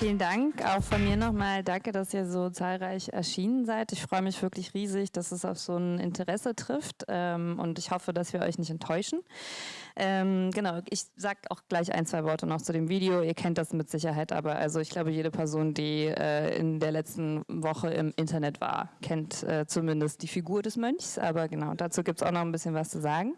vielen Dank. Auch von mir nochmal danke, dass ihr so zahlreich erschienen seid. Ich freue mich wirklich riesig, dass es auf so ein Interesse trifft ähm, und ich hoffe, dass wir euch nicht enttäuschen. Ähm, genau, ich sage auch gleich ein, zwei Worte noch zu dem Video. Ihr kennt das mit Sicherheit, aber also ich glaube, jede Person, die äh, in der letzten Woche im Internet war, kennt äh, zumindest die Figur des Mönchs. Aber genau, dazu gibt es auch noch ein bisschen was zu sagen.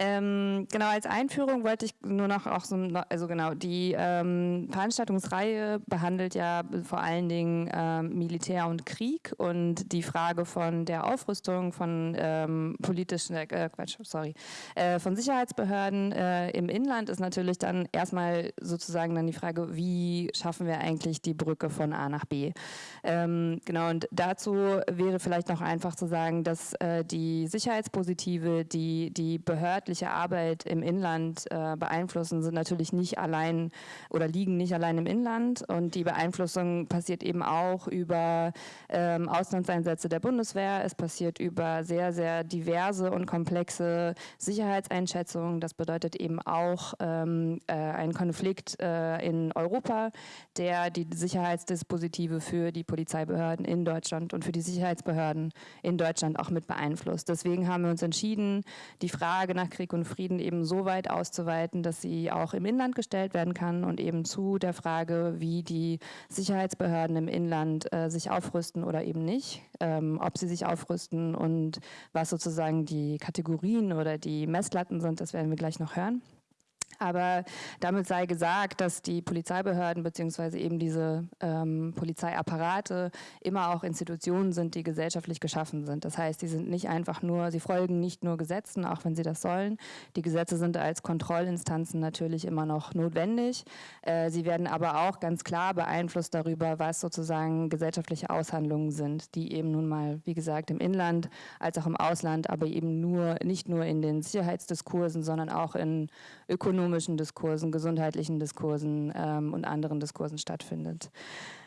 Ähm, genau, als Einführung wollte ich nur noch auch so, also genau, die ähm, Veranstaltungsreihe behandelt ja vor allen Dingen ähm, Militär und Krieg und die Frage von der Aufrüstung von ähm, politischen, äh, Quatsch, sorry, äh, von Sicherheitsbehörden äh, im Inland ist natürlich dann erstmal sozusagen dann die Frage, wie schaffen wir eigentlich die Brücke von A nach B? Ähm, genau, und dazu wäre vielleicht noch einfach zu sagen, dass äh, die Sicherheitspositive, die die Behörden staatliche Arbeit im Inland äh, beeinflussen, sind natürlich nicht allein oder liegen nicht allein im Inland und die Beeinflussung passiert eben auch über ähm, Auslandseinsätze der Bundeswehr, es passiert über sehr, sehr diverse und komplexe Sicherheitseinschätzungen. Das bedeutet eben auch ähm, äh, einen Konflikt äh, in Europa, der die Sicherheitsdispositive für die Polizeibehörden in Deutschland und für die Sicherheitsbehörden in Deutschland auch mit beeinflusst. Deswegen haben wir uns entschieden, die Frage nach Krieg und Frieden eben so weit auszuweiten, dass sie auch im Inland gestellt werden kann und eben zu der Frage, wie die Sicherheitsbehörden im Inland äh, sich aufrüsten oder eben nicht, ähm, ob sie sich aufrüsten und was sozusagen die Kategorien oder die Messlatten sind, das werden wir gleich noch hören. Aber damit sei gesagt, dass die Polizeibehörden beziehungsweise eben diese ähm, Polizeiapparate immer auch Institutionen sind, die gesellschaftlich geschaffen sind. Das heißt, sie sind nicht einfach nur, sie folgen nicht nur Gesetzen, auch wenn sie das sollen. Die Gesetze sind als Kontrollinstanzen natürlich immer noch notwendig. Äh, sie werden aber auch ganz klar beeinflusst darüber, was sozusagen gesellschaftliche Aushandlungen sind, die eben nun mal, wie gesagt, im Inland als auch im Ausland, aber eben nur nicht nur in den Sicherheitsdiskursen, sondern auch in ökonomischen Diskursen, gesundheitlichen Diskursen ähm, und anderen Diskursen stattfindet.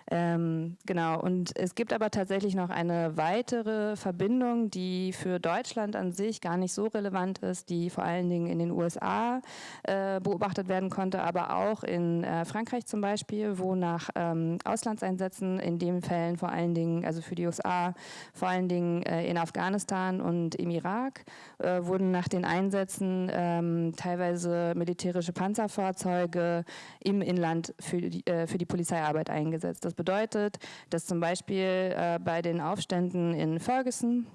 Ähm, genau, und es gibt aber tatsächlich noch eine weitere Verbindung, die für Deutschland an sich gar nicht so relevant ist, die vor allen Dingen in den USA äh, beobachtet werden konnte, aber auch in äh, Frankreich zum Beispiel, wo nach ähm, Auslandseinsätzen in den Fällen vor allen Dingen, also für die USA, vor allen Dingen äh, in Afghanistan und im Irak, äh, wurden nach den Einsätzen ähm, teilweise militärische Panzerfahrzeuge im Inland für die, äh, für die Polizeiarbeit eingesetzt. Das bedeutet, dass zum Beispiel äh, bei den Aufständen in Ferguson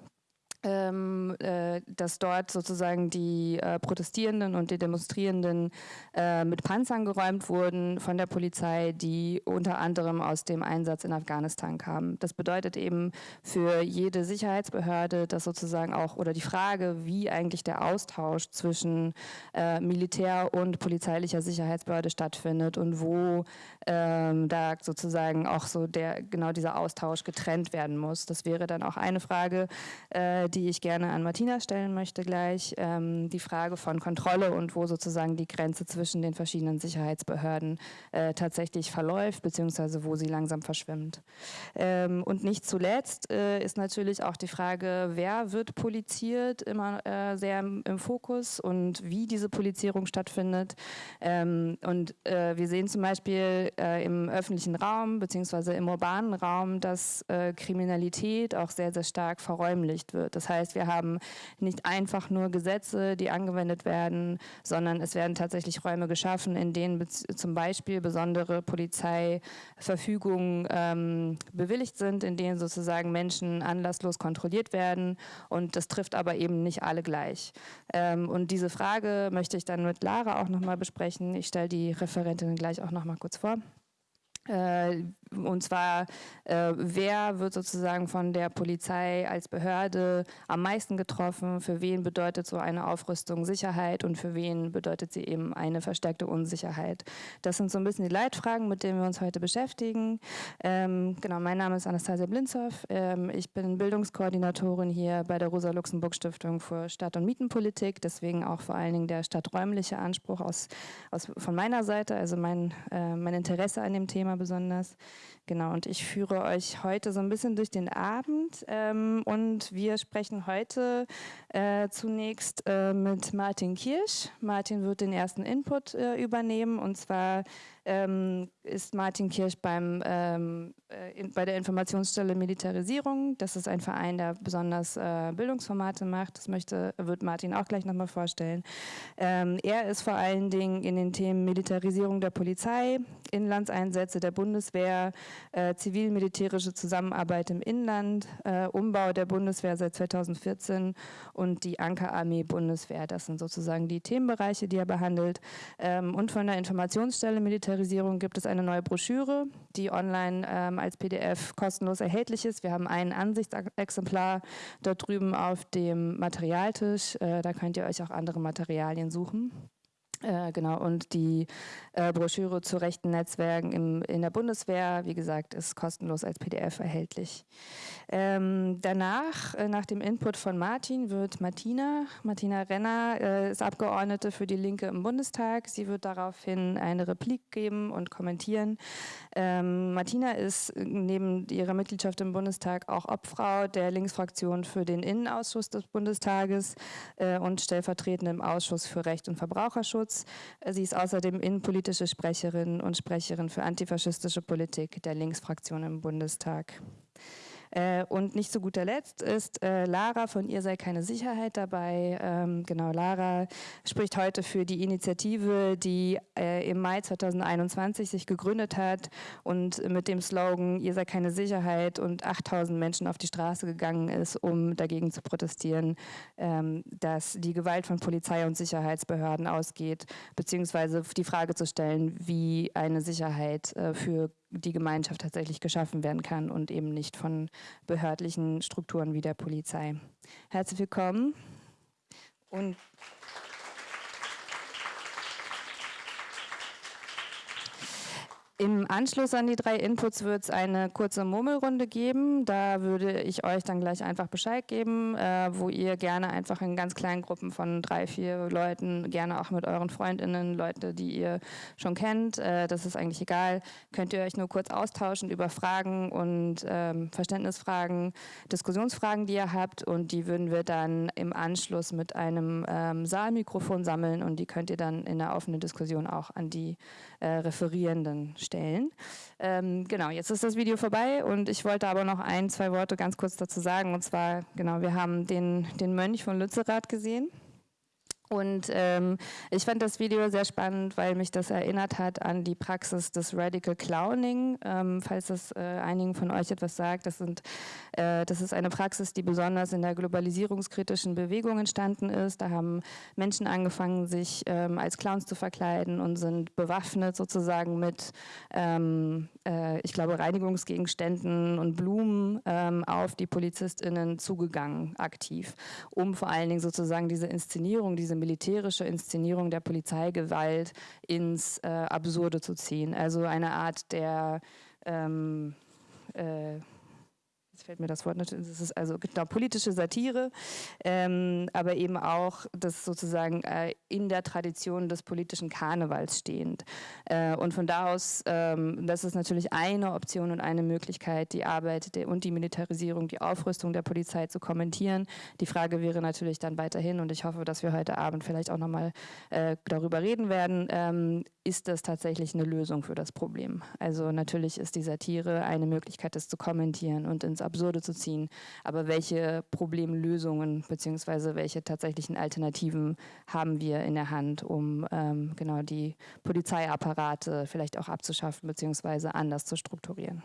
ähm, äh, dass dort sozusagen die äh, Protestierenden und die Demonstrierenden äh, mit Panzern geräumt wurden von der Polizei, die unter anderem aus dem Einsatz in Afghanistan kamen. Das bedeutet eben für jede Sicherheitsbehörde, dass sozusagen auch, oder die Frage, wie eigentlich der Austausch zwischen äh, Militär und polizeilicher Sicherheitsbehörde stattfindet und wo ähm, da sozusagen auch so der, genau dieser Austausch getrennt werden muss. Das wäre dann auch eine Frage, äh, die ich gerne an Martina stellen möchte gleich, ähm, die Frage von Kontrolle und wo sozusagen die Grenze zwischen den verschiedenen Sicherheitsbehörden äh, tatsächlich verläuft, beziehungsweise wo sie langsam verschwimmt. Ähm, und nicht zuletzt äh, ist natürlich auch die Frage, wer wird poliziert, immer äh, sehr im, im, Fokus und wie diese Polizierung stattfindet. Ähm, und äh, wir sehen zum Beispiel äh, im öffentlichen Raum, beziehungsweise im urbanen Raum, dass äh, Kriminalität auch sehr, sehr stark verräumlicht wird. Das heißt, wir haben nicht einfach nur Gesetze, die angewendet werden, sondern es werden tatsächlich Räume geschaffen, in denen zum Beispiel besondere Polizeiverfügungen ähm, bewilligt sind, in denen sozusagen Menschen anlasslos kontrolliert werden und das trifft aber eben nicht alle gleich. Ähm, und diese Frage möchte ich dann mit Lara auch nochmal besprechen. Ich stelle die Referentin gleich auch nochmal kurz vor. Äh, und zwar, äh, wer wird sozusagen von der Polizei als Behörde am meisten getroffen, für wen bedeutet so eine Aufrüstung Sicherheit und für wen bedeutet sie eben eine verstärkte Unsicherheit. Das sind so ein bisschen die Leitfragen, mit denen wir uns heute beschäftigen. Ähm, genau, mein Name ist Anastasia Blinzow. Ähm, ich bin Bildungskoordinatorin hier bei der Rosa-Luxemburg-Stiftung für Stadt- und Mietenpolitik, deswegen auch vor allen Dingen der stadträumliche Anspruch aus, aus, von meiner Seite, also mein, äh, mein Interesse an dem Thema besonders. Genau, und ich führe euch heute so ein bisschen durch den Abend ähm, und wir sprechen heute äh, zunächst äh, mit Martin Kirsch. Martin wird den ersten Input äh, übernehmen und zwar ähm, ist Martin Kirsch beim, ähm, äh, in, bei der Informationsstelle Militarisierung. Das ist ein Verein, der besonders äh, Bildungsformate macht. Das möchte, wird Martin auch gleich nochmal vorstellen. Ähm, er ist vor allen Dingen in den Themen Militarisierung der Polizei, Inlandseinsätze der Bundeswehr, äh, zivil-militärische Zusammenarbeit im Inland, äh, Umbau der Bundeswehr seit 2014 und die Ankerarmee Bundeswehr. Das sind sozusagen die Themenbereiche, die er behandelt. Ähm, und von der Informationsstelle Militarisierung gibt es eine neue Broschüre, die online ähm, als PDF kostenlos erhältlich ist. Wir haben ein Ansichtsexemplar dort drüben auf dem Materialtisch. Äh, da könnt ihr euch auch andere Materialien suchen. Äh, genau, und die äh, Broschüre zu rechten Netzwerken im, in der Bundeswehr, wie gesagt, ist kostenlos als PDF erhältlich. Ähm, danach, äh, nach dem Input von Martin, wird Martina, Martina Renner, äh, ist Abgeordnete für die Linke im Bundestag. Sie wird daraufhin eine Replik geben und kommentieren. Ähm, Martina ist neben ihrer Mitgliedschaft im Bundestag auch Obfrau der Linksfraktion für den Innenausschuss des Bundestages äh, und stellvertretend im Ausschuss für Recht und Verbraucherschutz. Sie ist außerdem innenpolitische Sprecherin und Sprecherin für antifaschistische Politik der Linksfraktion im Bundestag. Äh, und nicht zu guter Letzt ist äh, Lara, von ihr sei keine Sicherheit dabei. Ähm, genau, Lara spricht heute für die Initiative, die äh, im Mai 2021 sich gegründet hat und mit dem Slogan, ihr sei keine Sicherheit und 8000 Menschen auf die Straße gegangen ist, um dagegen zu protestieren, ähm, dass die Gewalt von Polizei und Sicherheitsbehörden ausgeht, beziehungsweise die Frage zu stellen, wie eine Sicherheit für die Gemeinschaft tatsächlich geschaffen werden kann und eben nicht von behördlichen Strukturen wie der Polizei. Herzlich willkommen und Im Anschluss an die drei Inputs wird es eine kurze Murmelrunde geben. Da würde ich euch dann gleich einfach Bescheid geben, äh, wo ihr gerne einfach in ganz kleinen Gruppen von drei, vier Leuten, gerne auch mit euren Freundinnen, Leute, die ihr schon kennt, äh, das ist eigentlich egal, könnt ihr euch nur kurz austauschen über Fragen und ähm, Verständnisfragen, Diskussionsfragen, die ihr habt und die würden wir dann im Anschluss mit einem ähm, Saalmikrofon sammeln und die könnt ihr dann in der offenen Diskussion auch an die äh, Referierenden stellen. Ähm, genau, jetzt ist das Video vorbei und ich wollte aber noch ein, zwei Worte ganz kurz dazu sagen. Und zwar, genau, wir haben den, den Mönch von Lützerath gesehen. Und ähm, ich fand das Video sehr spannend, weil mich das erinnert hat an die Praxis des Radical Clowning. Ähm, falls das äh, einigen von euch etwas sagt, das, sind, äh, das ist eine Praxis, die besonders in der globalisierungskritischen Bewegung entstanden ist. Da haben Menschen angefangen, sich ähm, als Clowns zu verkleiden und sind bewaffnet sozusagen mit, ähm, äh, ich glaube, Reinigungsgegenständen und Blumen ähm, auf die PolizistInnen zugegangen, aktiv, um vor allen Dingen sozusagen diese Inszenierung, diese militärische Inszenierung der Polizeigewalt ins äh, Absurde zu ziehen. Also eine Art der ähm, äh, jetzt fällt mir das Wort nicht, es ist also genau, politische Satire, ähm, aber eben auch das sozusagen äh, in der Tradition des politischen Karnevals stehend. Äh, und von da aus, ähm, das ist natürlich eine Option und eine Möglichkeit, die Arbeit der, und die Militarisierung, die Aufrüstung der Polizei zu kommentieren. Die Frage wäre natürlich dann weiterhin, und ich hoffe, dass wir heute Abend vielleicht auch nochmal äh, darüber reden werden, ähm, ist das tatsächlich eine Lösung für das Problem? Also natürlich ist die Satire eine Möglichkeit, das zu kommentieren und ins Absurde zu ziehen. Aber welche Problemlösungen bzw. welche tatsächlichen Alternativen haben wir in der Hand, um ähm, genau die Polizeiapparate vielleicht auch abzuschaffen bzw. anders zu strukturieren?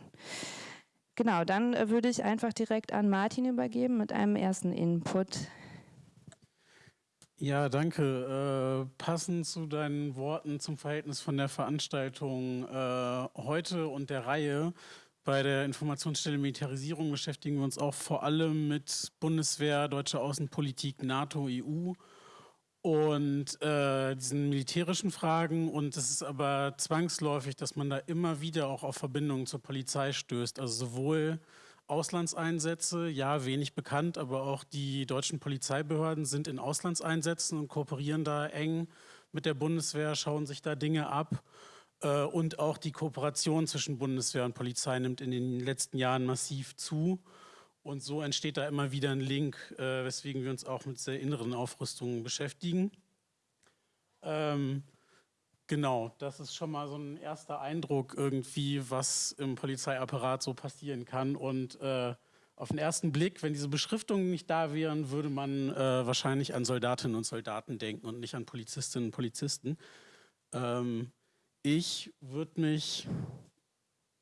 Genau, dann äh, würde ich einfach direkt an Martin übergeben mit einem ersten Input. Ja, danke. Äh, passend zu deinen Worten zum Verhältnis von der Veranstaltung äh, heute und der Reihe bei der Informationsstelle Militarisierung beschäftigen wir uns auch vor allem mit Bundeswehr, deutsche Außenpolitik, NATO, EU und äh, diesen militärischen Fragen. Und es ist aber zwangsläufig, dass man da immer wieder auch auf Verbindungen zur Polizei stößt. Also sowohl Auslandseinsätze, ja, wenig bekannt, aber auch die deutschen Polizeibehörden sind in Auslandseinsätzen und kooperieren da eng mit der Bundeswehr, schauen sich da Dinge ab. Äh, und auch die Kooperation zwischen Bundeswehr und Polizei nimmt in den letzten Jahren massiv zu. Und so entsteht da immer wieder ein Link, äh, weswegen wir uns auch mit der inneren Aufrüstung beschäftigen. Ähm, Genau, das ist schon mal so ein erster Eindruck irgendwie, was im Polizeiapparat so passieren kann. Und äh, auf den ersten Blick, wenn diese Beschriftungen nicht da wären, würde man äh, wahrscheinlich an Soldatinnen und Soldaten denken und nicht an Polizistinnen und Polizisten. Ähm, ich würde mich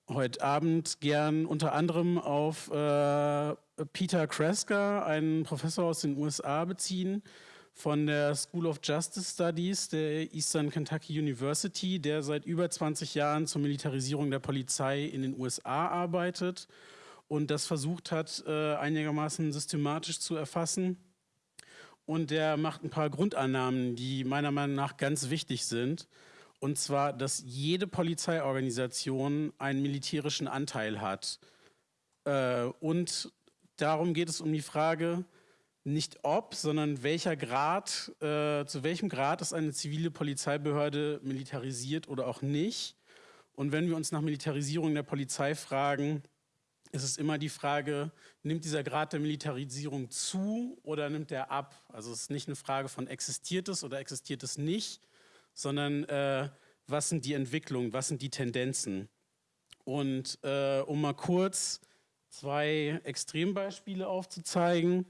heute Abend gern unter anderem auf äh, Peter Kreska, einen Professor aus den USA, beziehen von der School of Justice Studies der Eastern Kentucky University, der seit über 20 Jahren zur Militarisierung der Polizei in den USA arbeitet und das versucht hat, äh, einigermaßen systematisch zu erfassen. Und der macht ein paar Grundannahmen, die meiner Meinung nach ganz wichtig sind. Und zwar, dass jede Polizeiorganisation einen militärischen Anteil hat. Äh, und darum geht es um die Frage, nicht ob, sondern welcher Grad, äh, zu welchem Grad ist eine zivile Polizeibehörde militarisiert oder auch nicht. Und wenn wir uns nach Militarisierung der Polizei fragen, ist es immer die Frage, nimmt dieser Grad der Militarisierung zu oder nimmt er ab? Also es ist nicht eine Frage von existiert es oder existiert es nicht, sondern äh, was sind die Entwicklungen, was sind die Tendenzen? Und äh, um mal kurz zwei Extrembeispiele aufzuzeigen,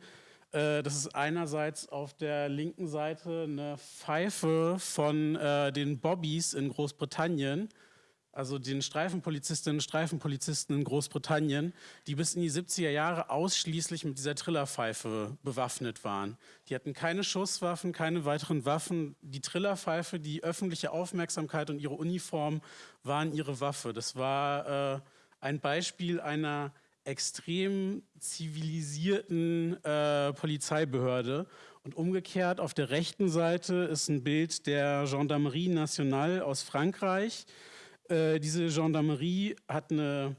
äh, das ist einerseits auf der linken Seite eine Pfeife von äh, den Bobbys in Großbritannien, also den Streifenpolizistinnen und Streifenpolizisten in Großbritannien, die bis in die 70er Jahre ausschließlich mit dieser Trillerpfeife bewaffnet waren. Die hatten keine Schusswaffen, keine weiteren Waffen. Die Trillerpfeife, die öffentliche Aufmerksamkeit und ihre Uniform waren ihre Waffe. Das war äh, ein Beispiel einer extrem zivilisierten äh, Polizeibehörde. Und umgekehrt auf der rechten Seite ist ein Bild der Gendarmerie Nationale aus Frankreich. Äh, diese Gendarmerie hat eine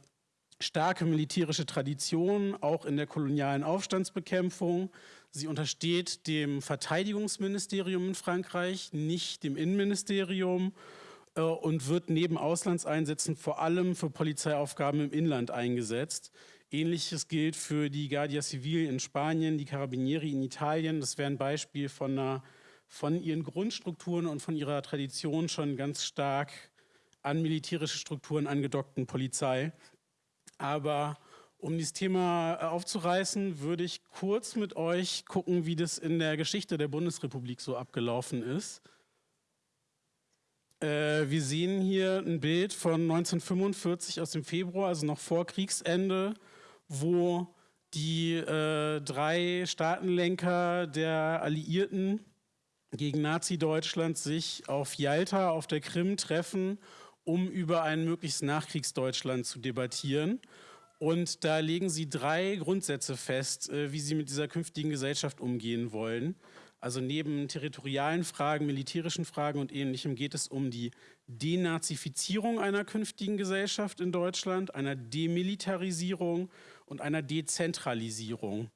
starke militärische Tradition, auch in der kolonialen Aufstandsbekämpfung. Sie untersteht dem Verteidigungsministerium in Frankreich, nicht dem Innenministerium äh, und wird neben Auslandseinsätzen vor allem für Polizeiaufgaben im Inland eingesetzt. Ähnliches gilt für die Guardia Civil in Spanien, die Carabinieri in Italien. Das wäre ein Beispiel von, einer, von ihren Grundstrukturen und von ihrer Tradition schon ganz stark an militärische Strukturen angedockten Polizei. Aber um dieses Thema äh, aufzureißen, würde ich kurz mit euch gucken, wie das in der Geschichte der Bundesrepublik so abgelaufen ist. Äh, wir sehen hier ein Bild von 1945 aus dem Februar, also noch vor Kriegsende, wo die äh, drei Staatenlenker der Alliierten gegen Nazi-Deutschland sich auf Jalta auf der Krim treffen um über ein möglichst Nachkriegsdeutschland zu debattieren. Und da legen sie drei Grundsätze fest, äh, wie sie mit dieser künftigen Gesellschaft umgehen wollen. Also neben territorialen Fragen, militärischen Fragen und Ähnlichem geht es um die Denazifizierung einer künftigen Gesellschaft in Deutschland, einer Demilitarisierung und einer Dezentralisierung.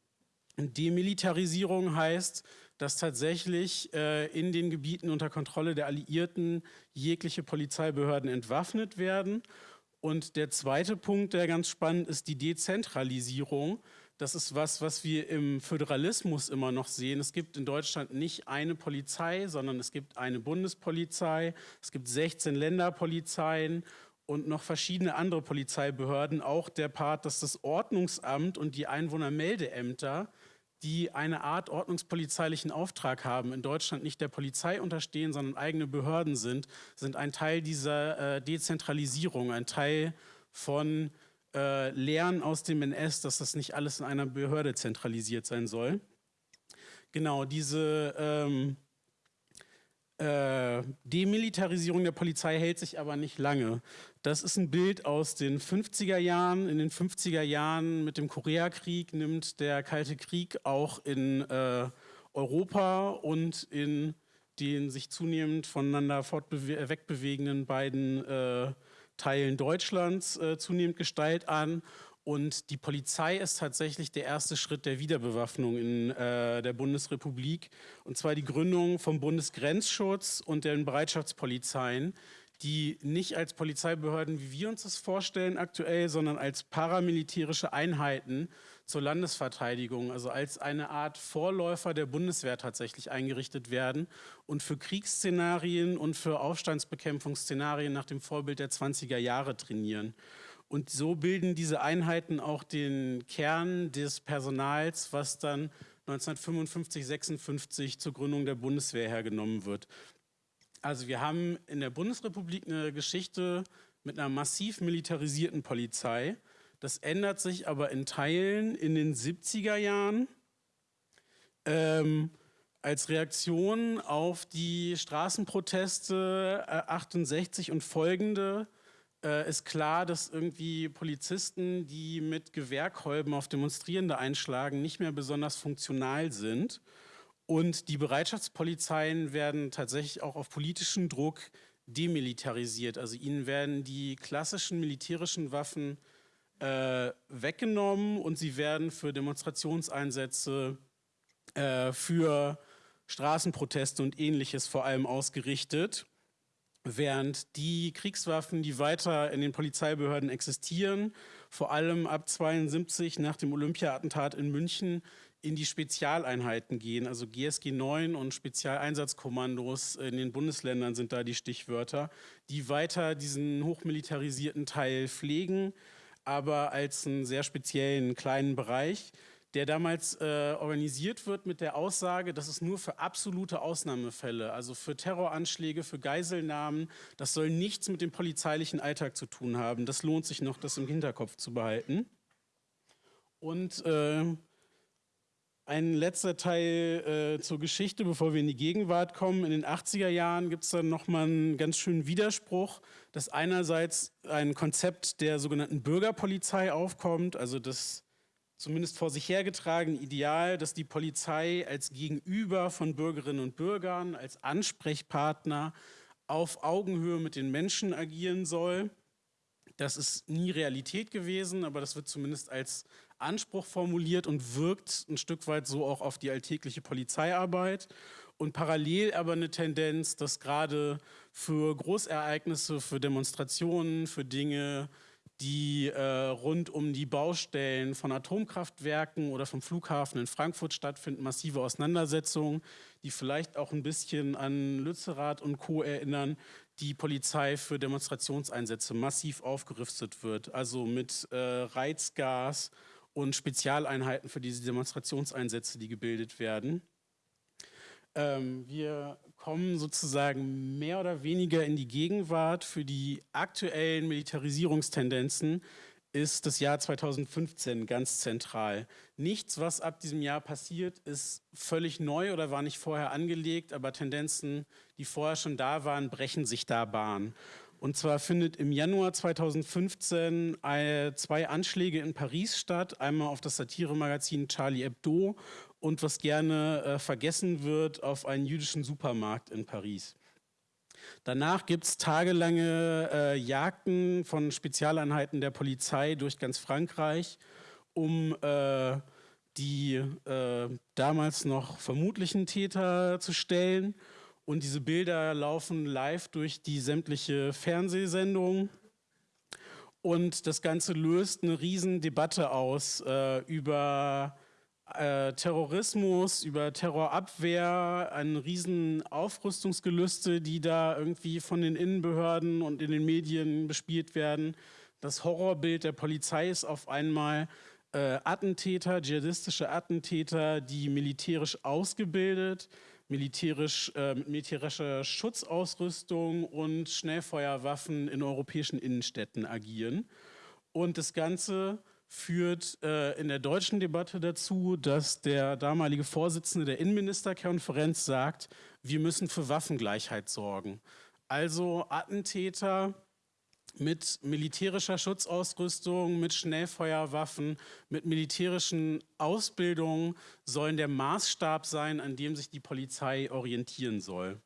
Demilitarisierung heißt, dass tatsächlich äh, in den Gebieten unter Kontrolle der Alliierten jegliche Polizeibehörden entwaffnet werden. Und der zweite Punkt, der ganz spannend ist, die Dezentralisierung. Das ist was, was wir im Föderalismus immer noch sehen. Es gibt in Deutschland nicht eine Polizei, sondern es gibt eine Bundespolizei, es gibt 16 Länderpolizeien und noch verschiedene andere Polizeibehörden. Auch der Part, dass das Ordnungsamt und die Einwohnermeldeämter die eine Art ordnungspolizeilichen Auftrag haben, in Deutschland nicht der Polizei unterstehen, sondern eigene Behörden sind, sind ein Teil dieser äh, Dezentralisierung, ein Teil von äh, Lehren aus dem NS, dass das nicht alles in einer Behörde zentralisiert sein soll. Genau, diese ähm, äh, Demilitarisierung der Polizei hält sich aber nicht lange. Das ist ein Bild aus den 50er Jahren. In den 50er Jahren mit dem Koreakrieg nimmt der Kalte Krieg auch in äh, Europa und in den sich zunehmend voneinander wegbewegenden beiden äh, Teilen Deutschlands äh, zunehmend Gestalt an. Und die Polizei ist tatsächlich der erste Schritt der Wiederbewaffnung in äh, der Bundesrepublik. Und zwar die Gründung vom Bundesgrenzschutz und den Bereitschaftspolizeien, die nicht als Polizeibehörden, wie wir uns das vorstellen aktuell, sondern als paramilitärische Einheiten zur Landesverteidigung, also als eine Art Vorläufer der Bundeswehr tatsächlich eingerichtet werden und für Kriegsszenarien und für Aufstandsbekämpfungsszenarien nach dem Vorbild der 20er Jahre trainieren. Und so bilden diese Einheiten auch den Kern des Personals, was dann 1955, 56 zur Gründung der Bundeswehr hergenommen wird. Also wir haben in der Bundesrepublik eine Geschichte mit einer massiv militarisierten Polizei. Das ändert sich aber in Teilen in den 70er Jahren ähm, als Reaktion auf die Straßenproteste äh, 68 und folgende äh, ist klar, dass irgendwie Polizisten, die mit Gewehrkolben auf Demonstrierende einschlagen, nicht mehr besonders funktional sind. Und die Bereitschaftspolizeien werden tatsächlich auch auf politischen Druck demilitarisiert. Also ihnen werden die klassischen militärischen Waffen äh, weggenommen und sie werden für Demonstrationseinsätze, äh, für Straßenproteste und ähnliches vor allem ausgerichtet. Während die Kriegswaffen, die weiter in den Polizeibehörden existieren, vor allem ab 72 nach dem Olympia-Attentat in München in die Spezialeinheiten gehen. Also GSG 9 und Spezialeinsatzkommandos in den Bundesländern sind da die Stichwörter, die weiter diesen hochmilitarisierten Teil pflegen, aber als einen sehr speziellen kleinen Bereich, der damals äh, organisiert wird mit der Aussage, dass es nur für absolute Ausnahmefälle, also für Terroranschläge, für Geiselnahmen, das soll nichts mit dem polizeilichen Alltag zu tun haben. Das lohnt sich noch, das im Hinterkopf zu behalten. Und äh, ein letzter Teil äh, zur Geschichte, bevor wir in die Gegenwart kommen. In den 80er Jahren gibt es dann nochmal einen ganz schönen Widerspruch, dass einerseits ein Konzept der sogenannten Bürgerpolizei aufkommt, also das zumindest vor sich hergetragene Ideal, dass die Polizei als Gegenüber von Bürgerinnen und Bürgern, als Ansprechpartner auf Augenhöhe mit den Menschen agieren soll. Das ist nie Realität gewesen, aber das wird zumindest als Anspruch formuliert und wirkt ein Stück weit so auch auf die alltägliche Polizeiarbeit. Und parallel aber eine Tendenz, dass gerade für Großereignisse, für Demonstrationen, für Dinge, die äh, rund um die Baustellen von Atomkraftwerken oder vom Flughafen in Frankfurt stattfinden, massive Auseinandersetzungen, die vielleicht auch ein bisschen an Lützerath und Co. erinnern, die Polizei für Demonstrationseinsätze massiv aufgerüstet wird, also mit äh, Reizgas und Spezialeinheiten für diese Demonstrationseinsätze, die gebildet werden. Ähm, wir kommen sozusagen mehr oder weniger in die Gegenwart. Für die aktuellen Militarisierungstendenzen ist das Jahr 2015 ganz zentral. Nichts, was ab diesem Jahr passiert, ist völlig neu oder war nicht vorher angelegt, aber Tendenzen, die vorher schon da waren, brechen sich da Bahn. Und zwar findet im Januar 2015 zwei Anschläge in Paris statt. Einmal auf das Satiremagazin Charlie Hebdo und was gerne äh, vergessen wird, auf einen jüdischen Supermarkt in Paris. Danach gibt es tagelange äh, Jagden von Spezialeinheiten der Polizei durch ganz Frankreich, um äh, die äh, damals noch vermutlichen Täter zu stellen. Und diese Bilder laufen live durch die sämtliche Fernsehsendung. Und das Ganze löst eine Riesendebatte aus äh, über äh, Terrorismus, über Terrorabwehr, ein riesen Aufrüstungsgelüste, die da irgendwie von den Innenbehörden und in den Medien bespielt werden. Das Horrorbild der Polizei ist auf einmal äh, Attentäter, dschihadistische Attentäter, die militärisch ausgebildet, militärisch, äh, militärischer Schutzausrüstung und Schnellfeuerwaffen in europäischen Innenstädten agieren. Und das Ganze führt äh, in der deutschen Debatte dazu, dass der damalige Vorsitzende der Innenministerkonferenz sagt, wir müssen für Waffengleichheit sorgen. Also Attentäter mit militärischer Schutzausrüstung, mit Schnellfeuerwaffen, mit militärischen Ausbildungen sollen der Maßstab sein, an dem sich die Polizei orientieren soll.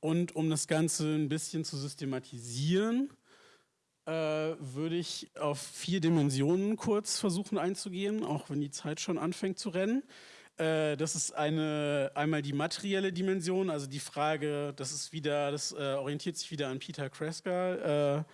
Und um das Ganze ein bisschen zu systematisieren, äh, würde ich auf vier Dimensionen kurz versuchen einzugehen, auch wenn die Zeit schon anfängt zu rennen. Äh, das ist eine, einmal die materielle Dimension, also die Frage, das ist wieder, das äh, orientiert sich wieder an Peter Kreska, äh,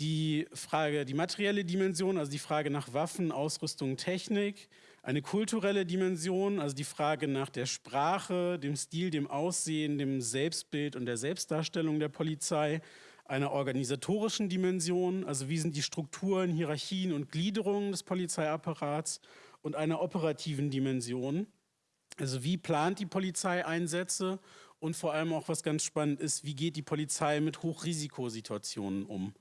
die Frage, die materielle Dimension, also die Frage nach Waffen, Ausrüstung, Technik, eine kulturelle Dimension, also die Frage nach der Sprache, dem Stil, dem Aussehen, dem Selbstbild und der Selbstdarstellung der Polizei, einer organisatorischen Dimension, also wie sind die Strukturen, Hierarchien und Gliederungen des Polizeiapparats und einer operativen Dimension, also wie plant die Polizei Einsätze und vor allem auch, was ganz spannend ist, wie geht die Polizei mit Hochrisikosituationen um.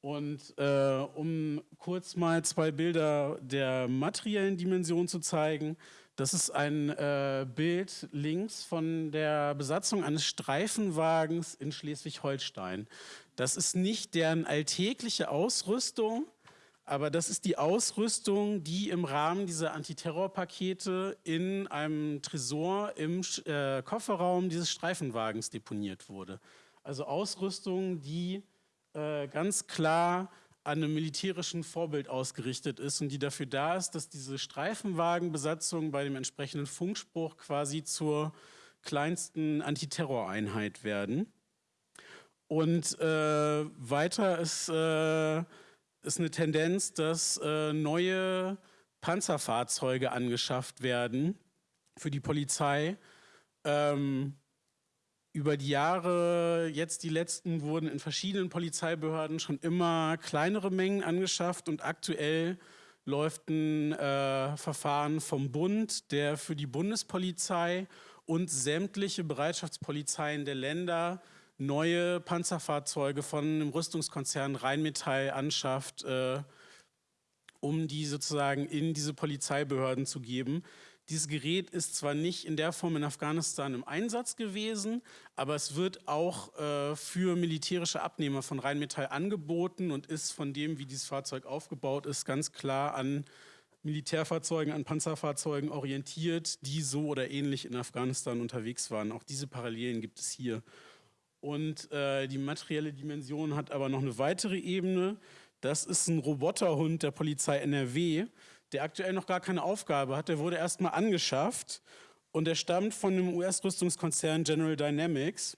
Und äh, um kurz mal zwei Bilder der materiellen Dimension zu zeigen, das ist ein äh, Bild links von der Besatzung eines Streifenwagens in Schleswig-Holstein. Das ist nicht deren alltägliche Ausrüstung, aber das ist die Ausrüstung, die im Rahmen dieser Antiterrorpakete in einem Tresor im äh, Kofferraum dieses Streifenwagens deponiert wurde. Also Ausrüstung, die äh, ganz klar an einem militärischen Vorbild ausgerichtet ist und die dafür da ist, dass diese Streifenwagenbesatzungen bei dem entsprechenden Funkspruch quasi zur kleinsten Antiterroreinheit werden. Und äh, weiter ist, äh, ist eine Tendenz, dass äh, neue Panzerfahrzeuge angeschafft werden für die Polizei. Ähm, über die Jahre, jetzt die letzten, wurden in verschiedenen Polizeibehörden schon immer kleinere Mengen angeschafft und aktuell läuft ein äh, Verfahren vom Bund, der für die Bundespolizei und sämtliche Bereitschaftspolizeien der Länder neue Panzerfahrzeuge von dem Rüstungskonzern Rheinmetall anschafft, äh, um die sozusagen in diese Polizeibehörden zu geben. Dieses Gerät ist zwar nicht in der Form in Afghanistan im Einsatz gewesen, aber es wird auch äh, für militärische Abnehmer von Rheinmetall angeboten und ist von dem, wie dieses Fahrzeug aufgebaut ist, ganz klar an Militärfahrzeugen, an Panzerfahrzeugen orientiert, die so oder ähnlich in Afghanistan unterwegs waren. Auch diese Parallelen gibt es hier. Und äh, die materielle Dimension hat aber noch eine weitere Ebene. Das ist ein Roboterhund der Polizei NRW, der aktuell noch gar keine Aufgabe hat. Der wurde erstmal angeschafft und der stammt von dem US-Rüstungskonzern General Dynamics.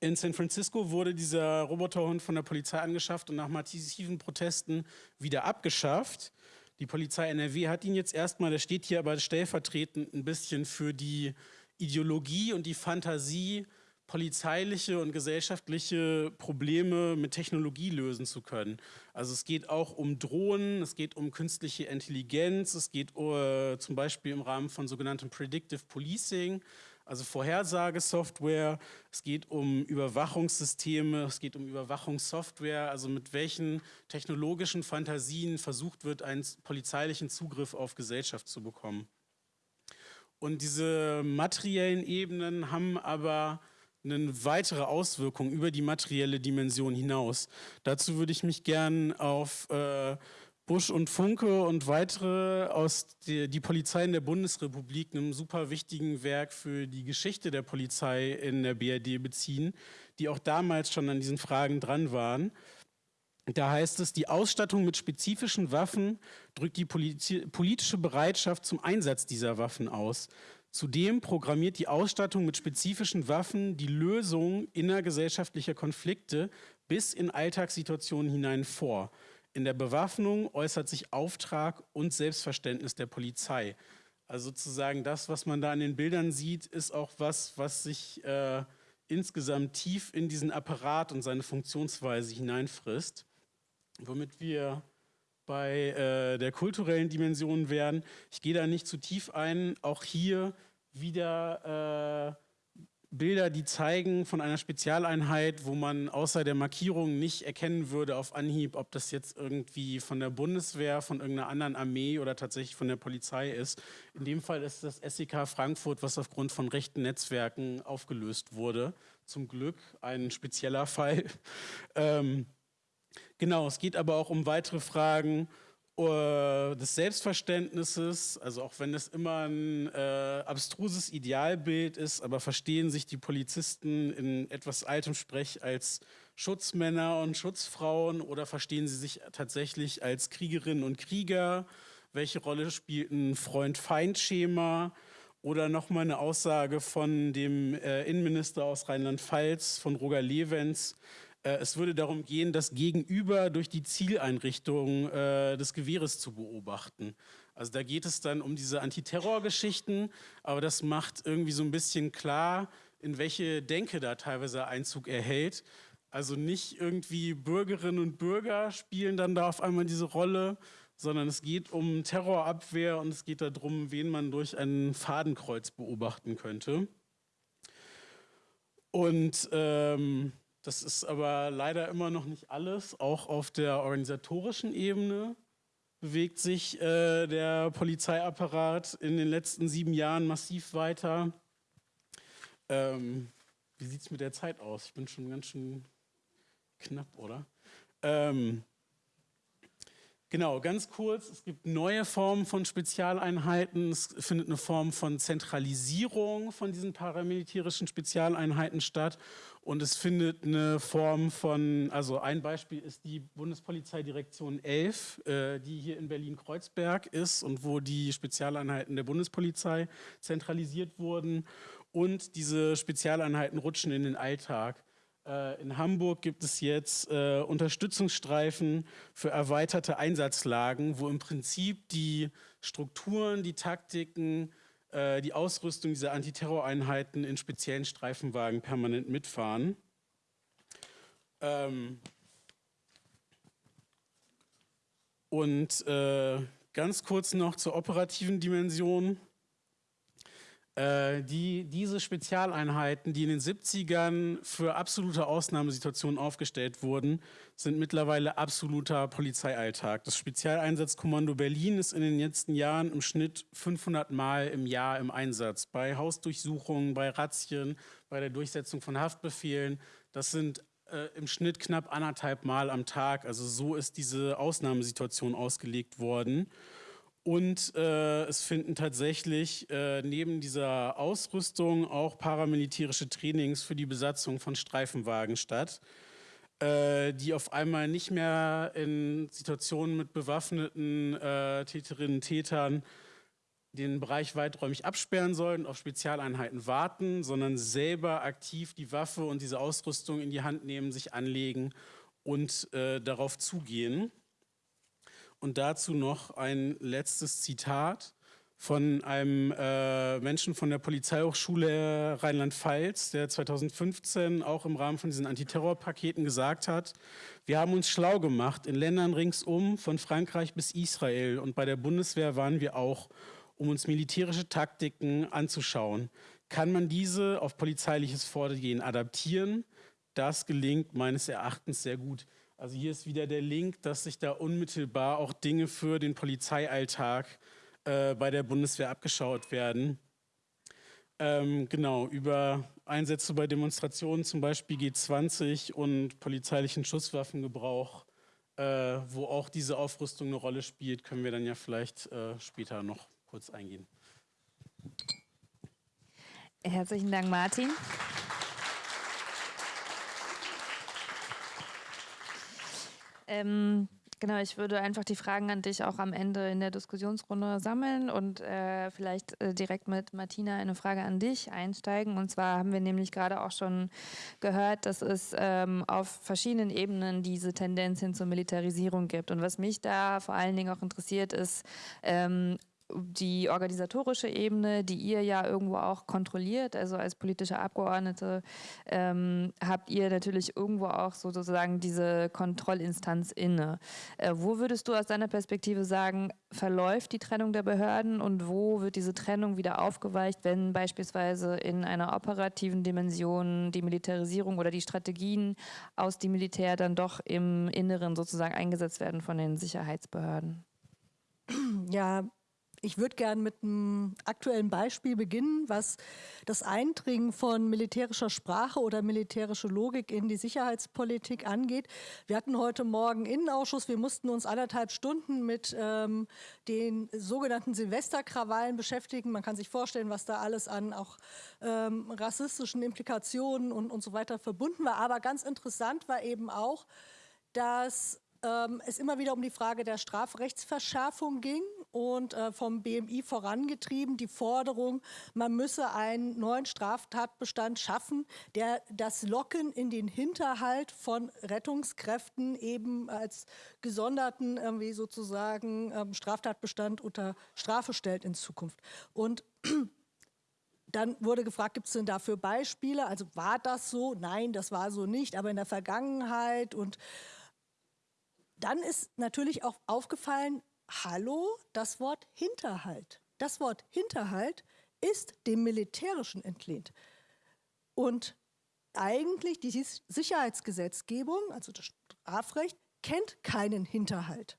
In San Francisco wurde dieser Roboterhund von der Polizei angeschafft und nach massiven Protesten wieder abgeschafft. Die Polizei NRW hat ihn jetzt erstmal, der steht hier aber stellvertretend ein bisschen für die Ideologie und die Fantasie polizeiliche und gesellschaftliche Probleme mit Technologie lösen zu können. Also es geht auch um Drohnen, es geht um künstliche Intelligenz, es geht uh, zum Beispiel im Rahmen von sogenanntem Predictive Policing, also Vorhersagesoftware, es geht um Überwachungssysteme, es geht um Überwachungssoftware, also mit welchen technologischen Fantasien versucht wird, einen polizeilichen Zugriff auf Gesellschaft zu bekommen. Und diese materiellen Ebenen haben aber eine weitere Auswirkung über die materielle Dimension hinaus. Dazu würde ich mich gern auf äh, Busch und Funke und weitere aus die, die Polizeien der Bundesrepublik, einem super wichtigen Werk für die Geschichte der Polizei in der BRD beziehen, die auch damals schon an diesen Fragen dran waren. Da heißt es, die Ausstattung mit spezifischen Waffen drückt die politische Bereitschaft zum Einsatz dieser Waffen aus. Zudem programmiert die Ausstattung mit spezifischen Waffen die Lösung innergesellschaftlicher Konflikte bis in Alltagssituationen hinein vor. In der Bewaffnung äußert sich Auftrag und Selbstverständnis der Polizei. Also sozusagen das, was man da an den Bildern sieht, ist auch was, was sich äh, insgesamt tief in diesen Apparat und seine Funktionsweise hineinfrisst. Womit wir bei äh, der kulturellen Dimension wären. Ich gehe da nicht zu tief ein. Auch hier wieder äh, Bilder, die zeigen von einer Spezialeinheit, wo man außer der Markierung nicht erkennen würde auf Anhieb, ob das jetzt irgendwie von der Bundeswehr, von irgendeiner anderen Armee oder tatsächlich von der Polizei ist. In dem Fall ist das SEK Frankfurt, was aufgrund von rechten Netzwerken aufgelöst wurde. Zum Glück ein spezieller Fall. ähm, Genau, es geht aber auch um weitere Fragen uh, des Selbstverständnisses, also auch wenn es immer ein äh, abstruses Idealbild ist, aber verstehen sich die Polizisten in etwas altem Sprech als Schutzmänner und Schutzfrauen oder verstehen sie sich tatsächlich als Kriegerinnen und Krieger? Welche Rolle spielt ein Freund-Feind-Schema? Oder nochmal eine Aussage von dem äh, Innenminister aus Rheinland-Pfalz, von Roger Lewens, Äh, es würde darum gehen, das Gegenüber durch die Zieleinrichtung äh, des Gewehres zu beobachten. Also da geht es dann um diese Antiterrorgeschichten, aber das macht irgendwie so ein bisschen klar, in welche Denke da teilweise Einzug erhält. Also nicht irgendwie Bürgerinnen und Bürger spielen dann da auf einmal diese Rolle, sondern es geht um Terrorabwehr und es geht darum, wen man durch ein Fadenkreuz beobachten könnte. Und ähm, das ist aber leider immer noch nicht alles. Auch auf der organisatorischen Ebene bewegt sich äh, der Polizeiapparat in den letzten sieben Jahren massiv weiter. Ähm, wie sieht es mit der Zeit aus? Ich bin schon ganz schön knapp, oder? Ähm, Genau, ganz kurz, es gibt neue Formen von Spezialeinheiten, es findet eine Form von Zentralisierung von diesen paramilitärischen Spezialeinheiten statt. Und es findet eine Form von, also ein Beispiel ist die Bundespolizeidirektion 11, äh, die hier in Berlin-Kreuzberg ist und wo die Spezialeinheiten der Bundespolizei zentralisiert wurden. Und diese Spezialeinheiten rutschen in den Alltag. Äh, in Hamburg gibt es jetzt äh, Unterstützungsstreifen für erweiterte Einsatzlagen, wo im Prinzip die Strukturen, die Taktiken, äh, die Ausrüstung dieser Antiterroreinheiten in speziellen Streifenwagen permanent mitfahren. Ähm und äh, ganz kurz noch zur operativen Dimension. Äh, die, diese Spezialeinheiten, die in den 70ern für absolute Ausnahmesituationen aufgestellt wurden, sind mittlerweile absoluter Polizeialltag. Das Spezialeinsatzkommando Berlin ist in den letzten Jahren im Schnitt 500 Mal im Jahr im Einsatz. Bei Hausdurchsuchungen, bei Razzien, bei der Durchsetzung von Haftbefehlen. Das sind äh, im Schnitt knapp anderthalb Mal am Tag. Also so ist diese Ausnahmesituation ausgelegt worden. Und äh, es finden tatsächlich äh, neben dieser Ausrüstung auch paramilitärische Trainings für die Besatzung von Streifenwagen statt, äh, die auf einmal nicht mehr in Situationen mit bewaffneten äh, Täterinnen und Tätern den Bereich weiträumig absperren sollen, auf Spezialeinheiten warten, sondern selber aktiv die Waffe und diese Ausrüstung in die Hand nehmen, sich anlegen und äh, darauf zugehen. Und dazu noch ein letztes Zitat von einem äh, Menschen von der Polizeihochschule Rheinland-Pfalz, der 2015 auch im Rahmen von diesen Antiterrorpaketen gesagt hat, wir haben uns schlau gemacht in Ländern ringsum, von Frankreich bis Israel und bei der Bundeswehr waren wir auch, um uns militärische Taktiken anzuschauen. Kann man diese auf polizeiliches Vorgehen adaptieren? Das gelingt meines Erachtens sehr gut. Also hier ist wieder der Link, dass sich da unmittelbar auch Dinge für den Polizeialltag äh, bei der Bundeswehr abgeschaut werden. Ähm, genau, über Einsätze bei Demonstrationen, zum Beispiel G20 und polizeilichen Schusswaffengebrauch, äh, wo auch diese Aufrüstung eine Rolle spielt, können wir dann ja vielleicht äh, später noch kurz eingehen. Herzlichen Dank, Martin. Ähm, genau, ich würde einfach die Fragen an dich auch am Ende in der Diskussionsrunde sammeln und äh, vielleicht äh, direkt mit Martina eine Frage an dich einsteigen. Und zwar haben wir nämlich gerade auch schon gehört, dass es ähm, auf verschiedenen Ebenen diese Tendenz hin zur Militarisierung gibt. Und was mich da vor allen Dingen auch interessiert, ist, ähm, die organisatorische Ebene, die ihr ja irgendwo auch kontrolliert, also als politische Abgeordnete, ähm, habt ihr natürlich irgendwo auch sozusagen diese Kontrollinstanz inne. Äh, wo würdest du aus deiner Perspektive sagen, verläuft die Trennung der Behörden und wo wird diese Trennung wieder aufgeweicht, wenn beispielsweise in einer operativen Dimension die Militarisierung oder die Strategien aus dem Militär dann doch im Inneren sozusagen eingesetzt werden von den Sicherheitsbehörden? Ja, ich würde gerne mit einem aktuellen Beispiel beginnen, was das Eindringen von militärischer Sprache oder militärische Logik in die Sicherheitspolitik angeht. Wir hatten heute Morgen Innenausschuss. Wir mussten uns anderthalb Stunden mit ähm, den sogenannten Silvesterkrawallen beschäftigen. Man kann sich vorstellen, was da alles an auch ähm, rassistischen Implikationen und, und so weiter verbunden war. Aber ganz interessant war eben auch, dass ähm, es immer wieder um die Frage der Strafrechtsverschärfung ging und äh, vom BMI vorangetrieben, die Forderung, man müsse einen neuen Straftatbestand schaffen, der das Locken in den Hinterhalt von Rettungskräften eben als gesonderten irgendwie sozusagen ähm, Straftatbestand unter Strafe stellt in Zukunft. Und dann wurde gefragt, gibt es denn dafür Beispiele? Also war das so? Nein, das war so nicht, aber in der Vergangenheit. Und dann ist natürlich auch aufgefallen, hallo, das Wort Hinterhalt. Das Wort Hinterhalt ist dem Militärischen entlehnt. Und eigentlich die Sicherheitsgesetzgebung, also das Strafrecht, kennt keinen Hinterhalt.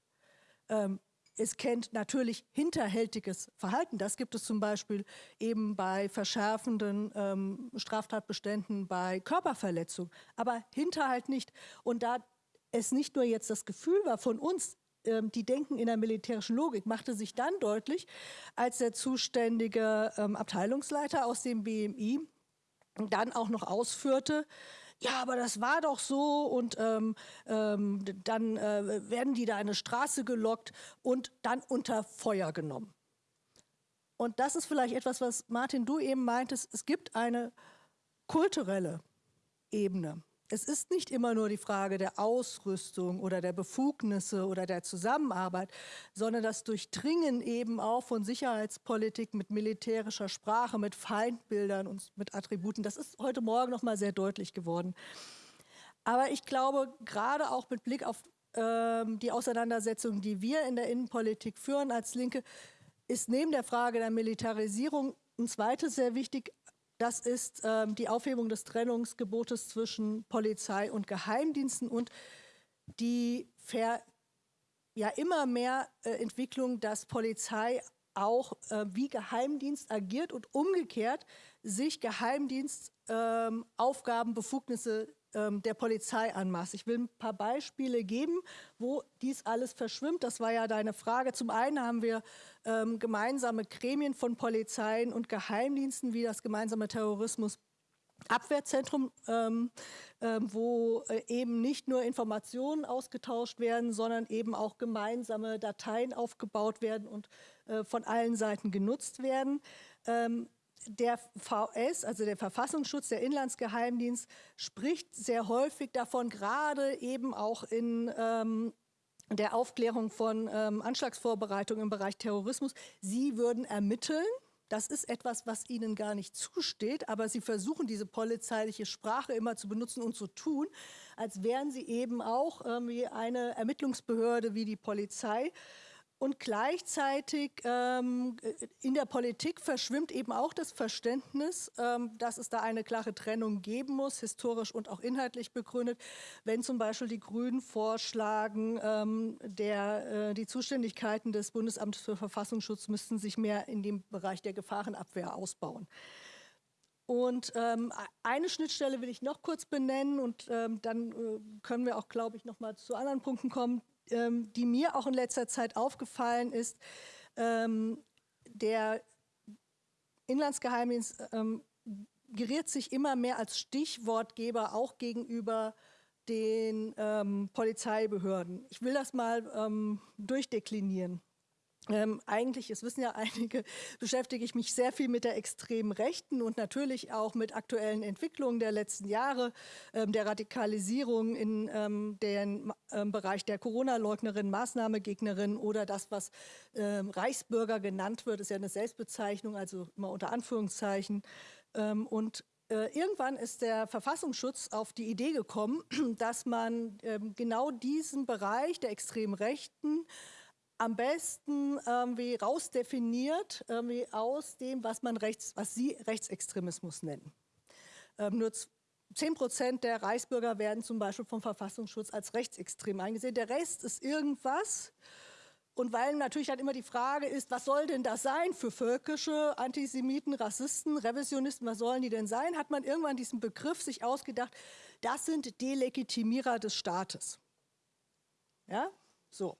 Ähm, es kennt natürlich hinterhältiges Verhalten. Das gibt es zum Beispiel eben bei verschärfenden ähm, Straftatbeständen bei Körperverletzung, aber Hinterhalt nicht. Und da es nicht nur jetzt das Gefühl war von uns, die denken in der militärischen Logik, machte sich dann deutlich, als der zuständige ähm, Abteilungsleiter aus dem BMI dann auch noch ausführte, ja, aber das war doch so und ähm, ähm, dann äh, werden die da eine Straße gelockt und dann unter Feuer genommen. Und das ist vielleicht etwas, was Martin, du eben meintest, es gibt eine kulturelle Ebene. Es ist nicht immer nur die Frage der Ausrüstung oder der Befugnisse oder der Zusammenarbeit, sondern das Durchdringen eben auch von Sicherheitspolitik mit militärischer Sprache, mit Feindbildern und mit Attributen. Das ist heute Morgen noch mal sehr deutlich geworden. Aber ich glaube, gerade auch mit Blick auf ähm, die Auseinandersetzung, die wir in der Innenpolitik führen als Linke, ist neben der Frage der Militarisierung ein zweites sehr wichtig, das ist ähm, die Aufhebung des Trennungsgebotes zwischen Polizei und Geheimdiensten und die Ver ja immer mehr äh, Entwicklung, dass Polizei auch äh, wie Geheimdienst agiert und umgekehrt sich Geheimdienstaufgaben, ähm, Befugnisse ähm, der Polizei anmaßt. Ich will ein paar Beispiele geben, wo dies alles verschwimmt. Das war ja deine Frage. Zum einen haben wir ähm, gemeinsame Gremien von Polizeien und Geheimdiensten wie das gemeinsame Terrorismus Abwehrzentrum, ähm, ähm, wo äh, eben nicht nur Informationen ausgetauscht werden, sondern eben auch gemeinsame Dateien aufgebaut werden und äh, von allen Seiten genutzt werden. Ähm, der VS, also der Verfassungsschutz, der Inlandsgeheimdienst, spricht sehr häufig davon, gerade eben auch in ähm, der Aufklärung von ähm, Anschlagsvorbereitungen im Bereich Terrorismus. Sie würden ermitteln. Das ist etwas, was ihnen gar nicht zusteht, aber sie versuchen, diese polizeiliche Sprache immer zu benutzen und zu tun, als wären sie eben auch irgendwie eine Ermittlungsbehörde wie die Polizei. Und gleichzeitig ähm, in der Politik verschwimmt eben auch das Verständnis, ähm, dass es da eine klare Trennung geben muss, historisch und auch inhaltlich begründet. Wenn zum Beispiel die Grünen vorschlagen, ähm, der, äh, die Zuständigkeiten des Bundesamtes für Verfassungsschutz müssten sich mehr in dem Bereich der Gefahrenabwehr ausbauen. Und ähm, eine Schnittstelle will ich noch kurz benennen und ähm, dann äh, können wir auch, glaube ich, noch mal zu anderen Punkten kommen ähm, die mir auch in letzter Zeit aufgefallen ist, ähm, der Inlandsgeheimdienst ähm, geriert sich immer mehr als Stichwortgeber auch gegenüber den ähm, Polizeibehörden. Ich will das mal ähm, durchdeklinieren. Ähm, eigentlich, es wissen ja einige, beschäftige ich mich sehr viel mit der extremen Rechten und natürlich auch mit aktuellen Entwicklungen der letzten Jahre, ähm, der Radikalisierung in ähm, den ähm, Bereich der Corona-Leugnerin, Maßnahmegegnerin oder das, was ähm, Reichsbürger genannt wird, ist ja eine Selbstbezeichnung, also immer unter Anführungszeichen. Ähm, und äh, irgendwann ist der Verfassungsschutz auf die Idee gekommen, dass man genau diesen Bereich der extremen Rechten am besten irgendwie rausdefiniert irgendwie aus dem, was man rechts, was Sie Rechtsextremismus nennen. Ähm, nur 10 Prozent der Reichsbürger werden zum Beispiel vom Verfassungsschutz als rechtsextrem eingesehen. Der Rest ist irgendwas. Und weil natürlich dann immer die Frage ist, was soll denn das sein für völkische Antisemiten, Rassisten, Revisionisten, was sollen die denn sein, hat man irgendwann diesen Begriff sich ausgedacht, das sind Delegitimierer des Staates. Ja, so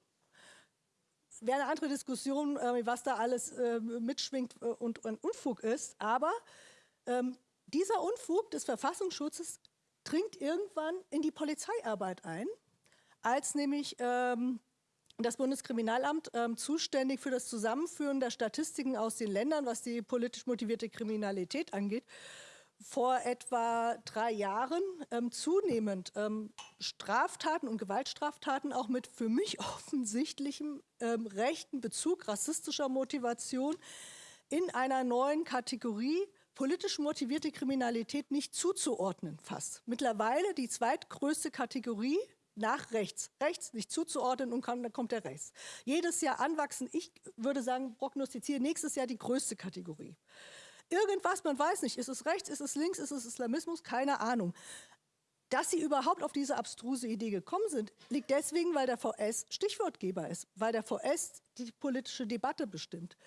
wäre eine andere Diskussion, äh, was da alles äh, mitschwingt und ein Unfug ist. Aber ähm, dieser Unfug des Verfassungsschutzes dringt irgendwann in die Polizeiarbeit ein, als nämlich ähm, das Bundeskriminalamt ähm, zuständig für das Zusammenführen der Statistiken aus den Ländern, was die politisch motivierte Kriminalität angeht vor etwa drei Jahren ähm, zunehmend ähm, Straftaten und Gewaltstraftaten auch mit für mich offensichtlichem ähm, rechten Bezug, rassistischer Motivation in einer neuen Kategorie politisch motivierte Kriminalität nicht zuzuordnen fast. Mittlerweile die zweitgrößte Kategorie nach rechts. Rechts nicht zuzuordnen und dann kommt der rechts. Jedes Jahr anwachsen. Ich würde sagen, prognostiziere nächstes Jahr die größte Kategorie irgendwas, man weiß nicht, ist es rechts, ist es links, ist es Islamismus, keine Ahnung. Dass sie überhaupt auf diese abstruse Idee gekommen sind, liegt deswegen, weil der VS Stichwortgeber ist, weil der VS die politische Debatte bestimmt.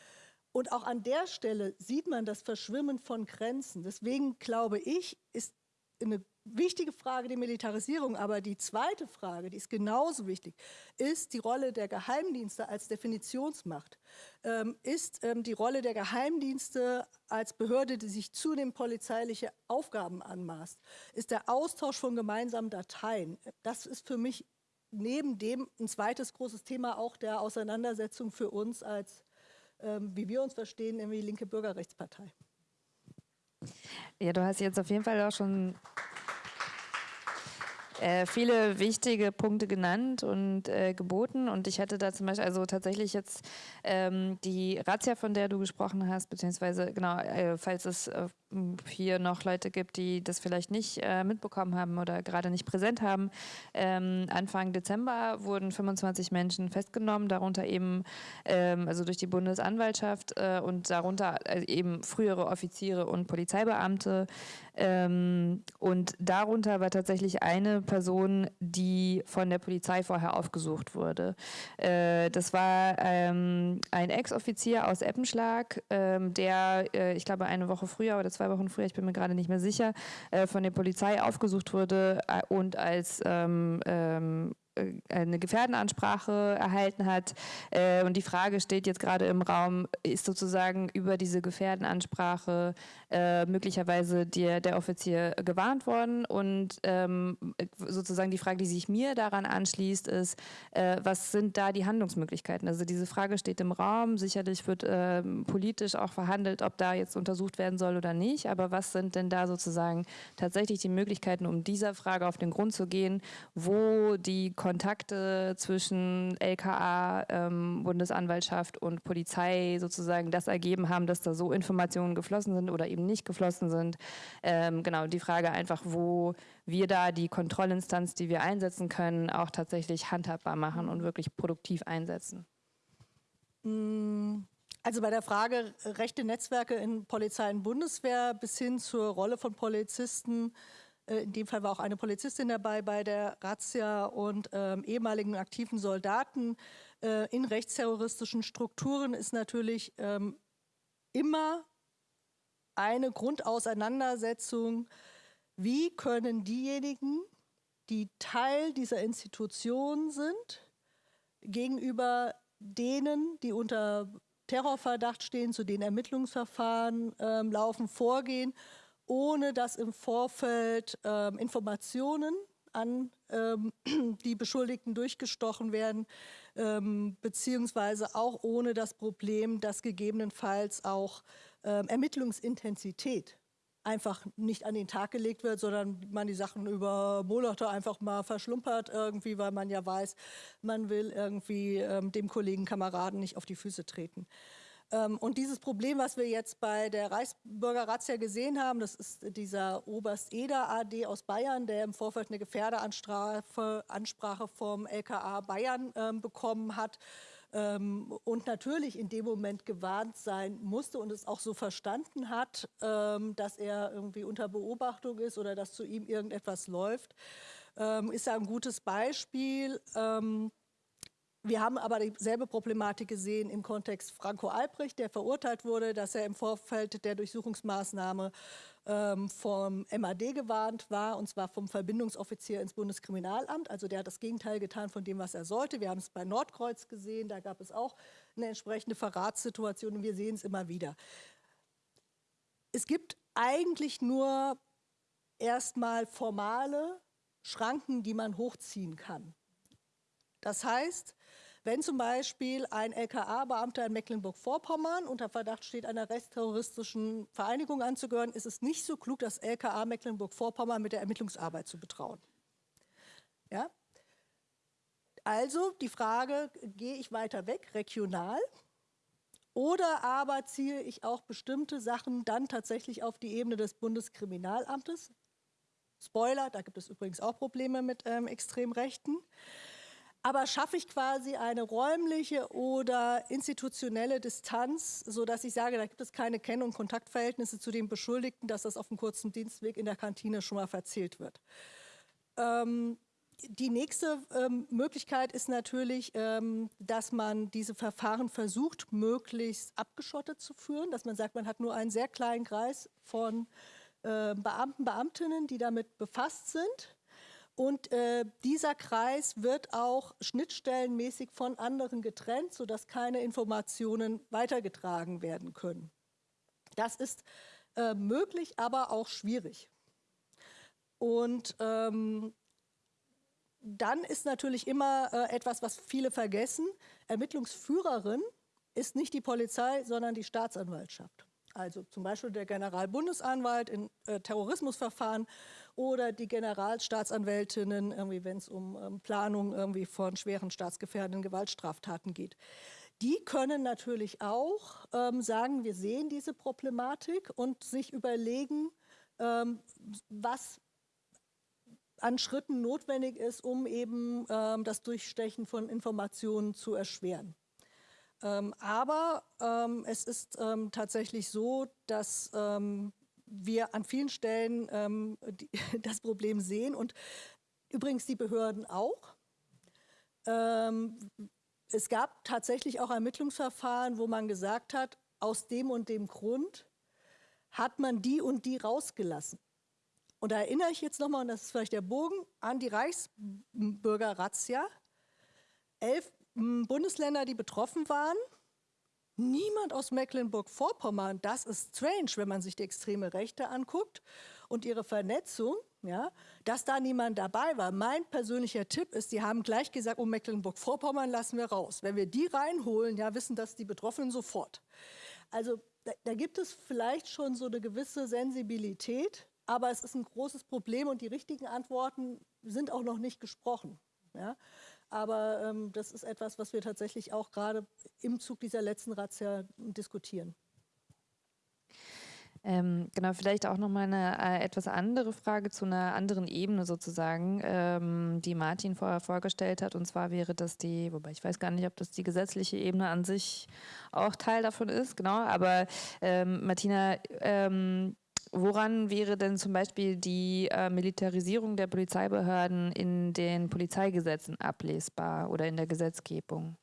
Und auch an der Stelle sieht man das Verschwimmen von Grenzen. Deswegen glaube ich, ist eine wichtige Frage die Militarisierung, aber die zweite Frage, die ist genauso wichtig, ist die Rolle der Geheimdienste als Definitionsmacht. Ähm, ist ähm, die Rolle der Geheimdienste als Behörde, die sich zunehmend polizeiliche Aufgaben anmaßt, ist der Austausch von gemeinsamen Dateien. Das ist für mich neben dem ein zweites großes Thema auch der Auseinandersetzung für uns als, ähm, wie wir uns verstehen, irgendwie linke Bürgerrechtspartei. Ja, du hast jetzt auf jeden Fall auch schon äh, viele wichtige Punkte genannt und äh, geboten. Und ich hätte da zum Beispiel, also tatsächlich jetzt ähm, die Razzia, von der du gesprochen hast, beziehungsweise genau, äh, falls es äh, hier noch Leute gibt, die das vielleicht nicht äh, mitbekommen haben oder gerade nicht präsent haben. Ähm, Anfang Dezember wurden 25 Menschen festgenommen, darunter eben, ähm, also durch die Bundesanwaltschaft äh, und darunter äh, eben frühere Offiziere und Polizeibeamte. Ähm, und darunter war tatsächlich eine Person, die von der Polizei vorher aufgesucht wurde. Äh, das war ähm, ein Ex-Offizier aus Eppenschlag, ähm, der, äh, ich glaube, eine Woche früher oder zwei zwei Wochen früher, ich bin mir gerade nicht mehr sicher, äh, von der Polizei aufgesucht wurde äh, und als ähm, ähm, äh, eine Gefährdenansprache erhalten hat. Äh, und die Frage steht jetzt gerade im Raum, ist sozusagen über diese Gefährdenansprache äh, möglicherweise der, der Offizier gewarnt worden? Und ähm, sozusagen die Frage, die sich mir daran anschließt, ist, was sind da die Handlungsmöglichkeiten? Also diese Frage steht im Raum. Sicherlich wird ähm, politisch auch verhandelt, ob da jetzt untersucht werden soll oder nicht. Aber was sind denn da sozusagen tatsächlich die Möglichkeiten, um dieser Frage auf den Grund zu gehen, wo die Kontakte zwischen LKA, ähm, Bundesanwaltschaft und Polizei sozusagen das ergeben haben, dass da so Informationen geflossen sind oder eben nicht geflossen sind. Ähm, genau, die Frage einfach, wo wir da die Kontrollinstanz, die wir einsetzen können, auch tatsächlich handhabbar machen und wirklich produktiv einsetzen. Mm, also bei der Frage rechte Netzwerke in Polizei und Bundeswehr bis hin zur Rolle von Polizisten äh, in dem Fall war auch eine Polizistin dabei bei der Razzia und ähm, ehemaligen aktiven Soldaten. Äh, in rechtsterroristischen Strukturen ist natürlich ähm, immer eine Grundauseinandersetzung, wie können diejenigen, die Teil dieser Institution sind, gegenüber denen, die unter Terrorverdacht stehen, zu den Ermittlungsverfahren ähm, laufen, vorgehen ohne dass im Vorfeld ähm, Informationen an ähm, die Beschuldigten durchgestochen werden, ähm, beziehungsweise auch ohne das Problem, dass gegebenenfalls auch ähm, Ermittlungsintensität einfach nicht an den Tag gelegt wird, sondern man die Sachen über Monate einfach mal verschlumpert irgendwie, weil man ja weiß, man will irgendwie ähm, dem Kollegen, Kameraden nicht auf die Füße treten. Ähm, und dieses Problem, was wir jetzt bei der Reichsbürger-Razzia gesehen haben, das ist dieser Oberst Eder AD aus Bayern, der im Vorfeld eine Gefährderansprache vom LKA Bayern ähm, bekommen hat ähm, und natürlich in dem Moment gewarnt sein musste und es auch so verstanden hat, dass er irgendwie unter Beobachtung ist oder dass zu ihm irgendetwas läuft, ist ja ein gutes Beispiel. Wir haben aber dieselbe Problematik gesehen im Kontext Franco Albrecht, der verurteilt wurde, dass er im Vorfeld der Durchsuchungsmaßnahme ähm, vom MAD gewarnt war, und zwar vom Verbindungsoffizier ins Bundeskriminalamt. Also der hat das Gegenteil getan von dem, was er sollte. Wir haben es bei Nordkreuz gesehen, da gab es auch eine entsprechende Verratssituation und wir sehen es immer wieder. Es gibt eigentlich nur erstmal formale Schranken, die man hochziehen kann. Das heißt, wenn zum Beispiel ein LKA-Beamter in Mecklenburg-Vorpommern unter Verdacht steht, einer rechtsterroristischen Vereinigung anzugehören, ist es nicht so klug, das LKA Mecklenburg-Vorpommern mit der Ermittlungsarbeit zu betrauen. Ja? Also die Frage, gehe ich weiter weg, regional, oder aber ziehe ich auch bestimmte Sachen dann tatsächlich auf die Ebene des Bundeskriminalamtes? Spoiler, da gibt es übrigens auch Probleme mit ähm, Extremrechten. Aber schaffe ich quasi eine räumliche oder institutionelle Distanz, sodass ich sage, da gibt es keine Kenn- und Kontaktverhältnisse zu den Beschuldigten, dass das auf dem kurzen Dienstweg in der Kantine schon mal verzählt wird. Ähm, die nächste ähm, Möglichkeit ist natürlich, ähm, dass man diese Verfahren versucht, möglichst abgeschottet zu führen, dass man sagt, man hat nur einen sehr kleinen Kreis von äh, Beamten, Beamtinnen, die damit befasst sind. Und äh, dieser Kreis wird auch schnittstellenmäßig von anderen getrennt, sodass keine Informationen weitergetragen werden können. Das ist äh, möglich, aber auch schwierig. Und ähm, dann ist natürlich immer äh, etwas, was viele vergessen. Ermittlungsführerin ist nicht die Polizei, sondern die Staatsanwaltschaft. Also zum Beispiel der Generalbundesanwalt in äh, Terrorismusverfahren oder die Generalstaatsanwältinnen, wenn es um ähm, Planung irgendwie von schweren staatsgefährdenden Gewaltstraftaten geht. Die können natürlich auch ähm, sagen, wir sehen diese Problematik und sich überlegen, ähm, was an Schritten notwendig ist, um eben ähm, das Durchstechen von Informationen zu erschweren. Ähm, aber ähm, es ist ähm, tatsächlich so, dass ähm, wir an vielen Stellen ähm, die, das Problem sehen und übrigens die Behörden auch. es gab tatsächlich auch Ermittlungsverfahren, wo man gesagt hat, aus dem und dem Grund hat man die und die rausgelassen. Und da erinnere ich jetzt nochmal, und das ist vielleicht der Bogen, an die Reichsbürger-Razzia. Elf Bundesländer, die betroffen waren. Niemand aus Mecklenburg-Vorpommern. Das ist strange, wenn man sich die extreme Rechte anguckt und ihre Vernetzung, ja, dass da niemand dabei war. Mein persönlicher Tipp ist, sie haben gleich gesagt, um Mecklenburg-Vorpommern lassen wir raus. Wenn wir die reinholen, ja, wissen das die Betroffenen sofort. Also da, da gibt es vielleicht schon so eine gewisse Sensibilität, aber es ist ein großes Problem und die richtigen Antworten sind auch noch nicht gesprochen. Ja? Aber ähm, das ist etwas, was wir tatsächlich auch gerade im Zug dieser letzten Razzia diskutieren. Ähm, genau, vielleicht auch nochmal eine äh, etwas andere Frage zu einer anderen Ebene sozusagen, ähm, die Martin vorher vorgestellt hat. Und zwar wäre das die, wobei ich weiß gar nicht, ob das die gesetzliche Ebene an sich auch Teil davon ist, genau. Aber ähm, Martina, ähm, Woran wäre denn zum Beispiel die äh, Militarisierung der Polizeibehörden in den Polizeigesetzen ablesbar oder in der Gesetzgebung?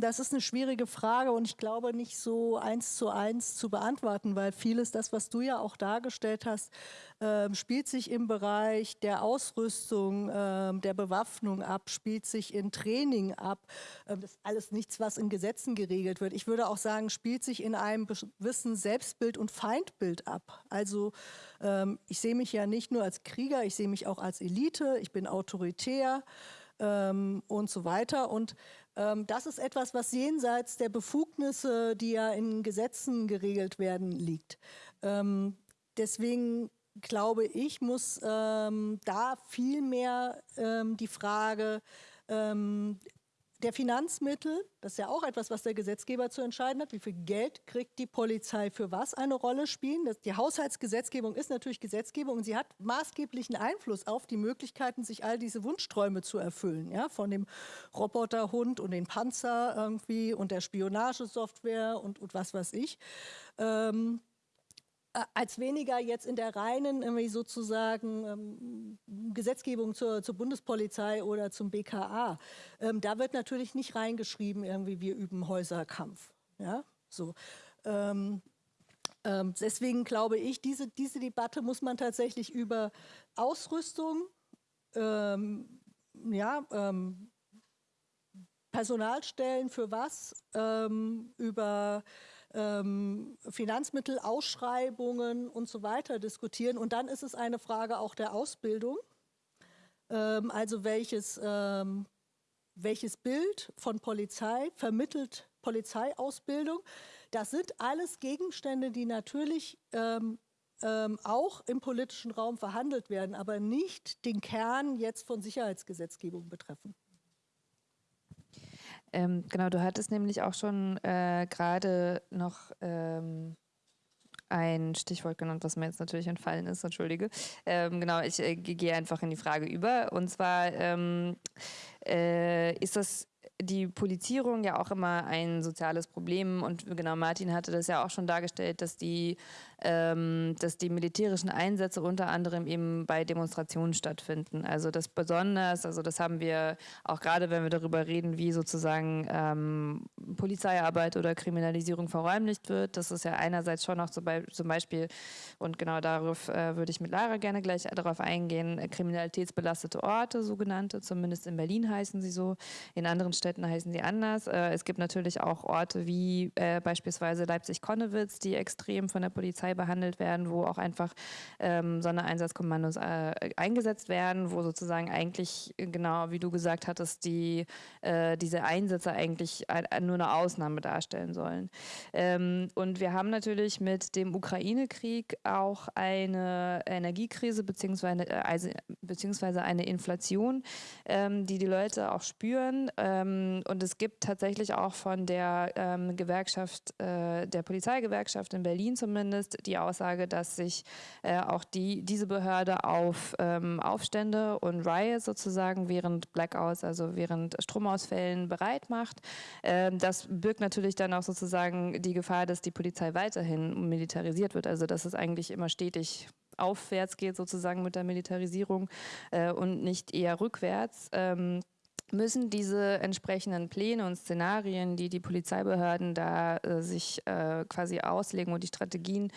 Das ist eine schwierige Frage und ich glaube nicht so eins zu eins zu beantworten, weil vieles, das, was du ja auch dargestellt hast, äh, spielt sich im Bereich der Ausrüstung, äh, der Bewaffnung ab, spielt sich in Training ab. Äh, das ist alles nichts, was in Gesetzen geregelt wird. Ich würde auch sagen, spielt sich in einem gewissen Selbstbild und Feindbild ab. Also ähm, ich sehe mich ja nicht nur als Krieger, ich sehe mich auch als Elite, ich bin autoritär ähm, und so weiter. Und das ist etwas, was jenseits der Befugnisse, die ja in Gesetzen geregelt werden, liegt. Ähm, deswegen glaube ich, muss ähm, da viel mehr ähm, die Frage ähm, der Finanzmittel, das ist ja auch etwas, was der Gesetzgeber zu entscheiden hat, wie viel Geld kriegt die Polizei für was eine Rolle spielen. Das, die Haushaltsgesetzgebung ist natürlich Gesetzgebung und sie hat maßgeblichen Einfluss auf die Möglichkeiten, sich all diese Wunschträume zu erfüllen. Ja? Von dem Roboterhund und den Panzer irgendwie und der Spionagesoftware und, und was weiß ich. Ähm, äh, als weniger jetzt in der reinen irgendwie sozusagen ähm, Gesetzgebung zur, zur, Bundespolizei oder zum BKA. Ähm, da wird natürlich nicht reingeschrieben, irgendwie wir üben Häuserkampf. Ja, so. Ähm, ähm deswegen glaube ich, diese, diese Debatte muss man tatsächlich über Ausrüstung, ähm, ja, ähm, Personalstellen für was, über ähm, Finanzmittel, Ausschreibungen und so weiter diskutieren. Und dann ist es eine Frage auch der Ausbildung. ähm, also welches, ähm, welches Bild von Polizei vermittelt Polizeiausbildung. Das sind alles Gegenstände, die natürlich ähm, ähm, auch im politischen Raum verhandelt werden, aber nicht den Kern jetzt von Sicherheitsgesetzgebung betreffen. Ähm, genau, du hattest nämlich auch schon äh, gerade noch ähm, ein Stichwort genannt, was mir jetzt natürlich entfallen ist, entschuldige. Ähm, genau, ich äh, gehe einfach in die Frage über. Und zwar ähm, äh, ist das die Polizierung ja auch immer ein soziales Problem und genau Martin hatte das ja auch schon dargestellt, dass die ähm, dass die militärischen Einsätze unter anderem eben bei Demonstrationen stattfinden. Also das besonders, also das haben wir auch gerade, wenn wir darüber reden, wie sozusagen ähm, Polizeiarbeit oder Kriminalisierung verräumlicht wird. Das ist ja einerseits schon noch zum Beispiel, und genau darauf äh, würde ich mit Lara gerne gleich darauf eingehen, äh, kriminalitätsbelastete Orte, sogenannte, zumindest in Berlin heißen sie so, in anderen Städten heißen sie anders. Äh, es gibt natürlich auch Orte wie äh, beispielsweise Leipzig-Konnewitz, die extrem von der Polizei Polizei behandelt werden, wo auch einfach ähm, Sondereinsatzkommandos äh, eingesetzt werden, wo sozusagen eigentlich, genau wie du gesagt hattest, die, äh, diese Einsätze eigentlich nur eine Ausnahme darstellen sollen. Ähm, und wir haben natürlich mit dem Ukraine-Krieg auch eine Energiekrise beziehungsweise, also, beziehungsweise eine Inflation, ähm, die die Leute auch spüren. Ähm, und es gibt tatsächlich auch von der ähm, Gewerkschaft, äh, der Polizeigewerkschaft in Berlin zumindest, die Aussage, dass sich äh, auch die, diese Behörde auf ähm, Aufstände und Riots sozusagen während Blackouts, also während Stromausfällen bereit macht. Ähm, das birgt natürlich dann auch sozusagen die Gefahr, dass die Polizei weiterhin militarisiert wird, also dass es eigentlich immer stetig aufwärts geht sozusagen mit der Militarisierung äh, und nicht eher rückwärts. Ähm, müssen diese entsprechenden Pläne und Szenarien, die die Polizeibehörden da äh, sich äh, quasi auslegen und die Strategien,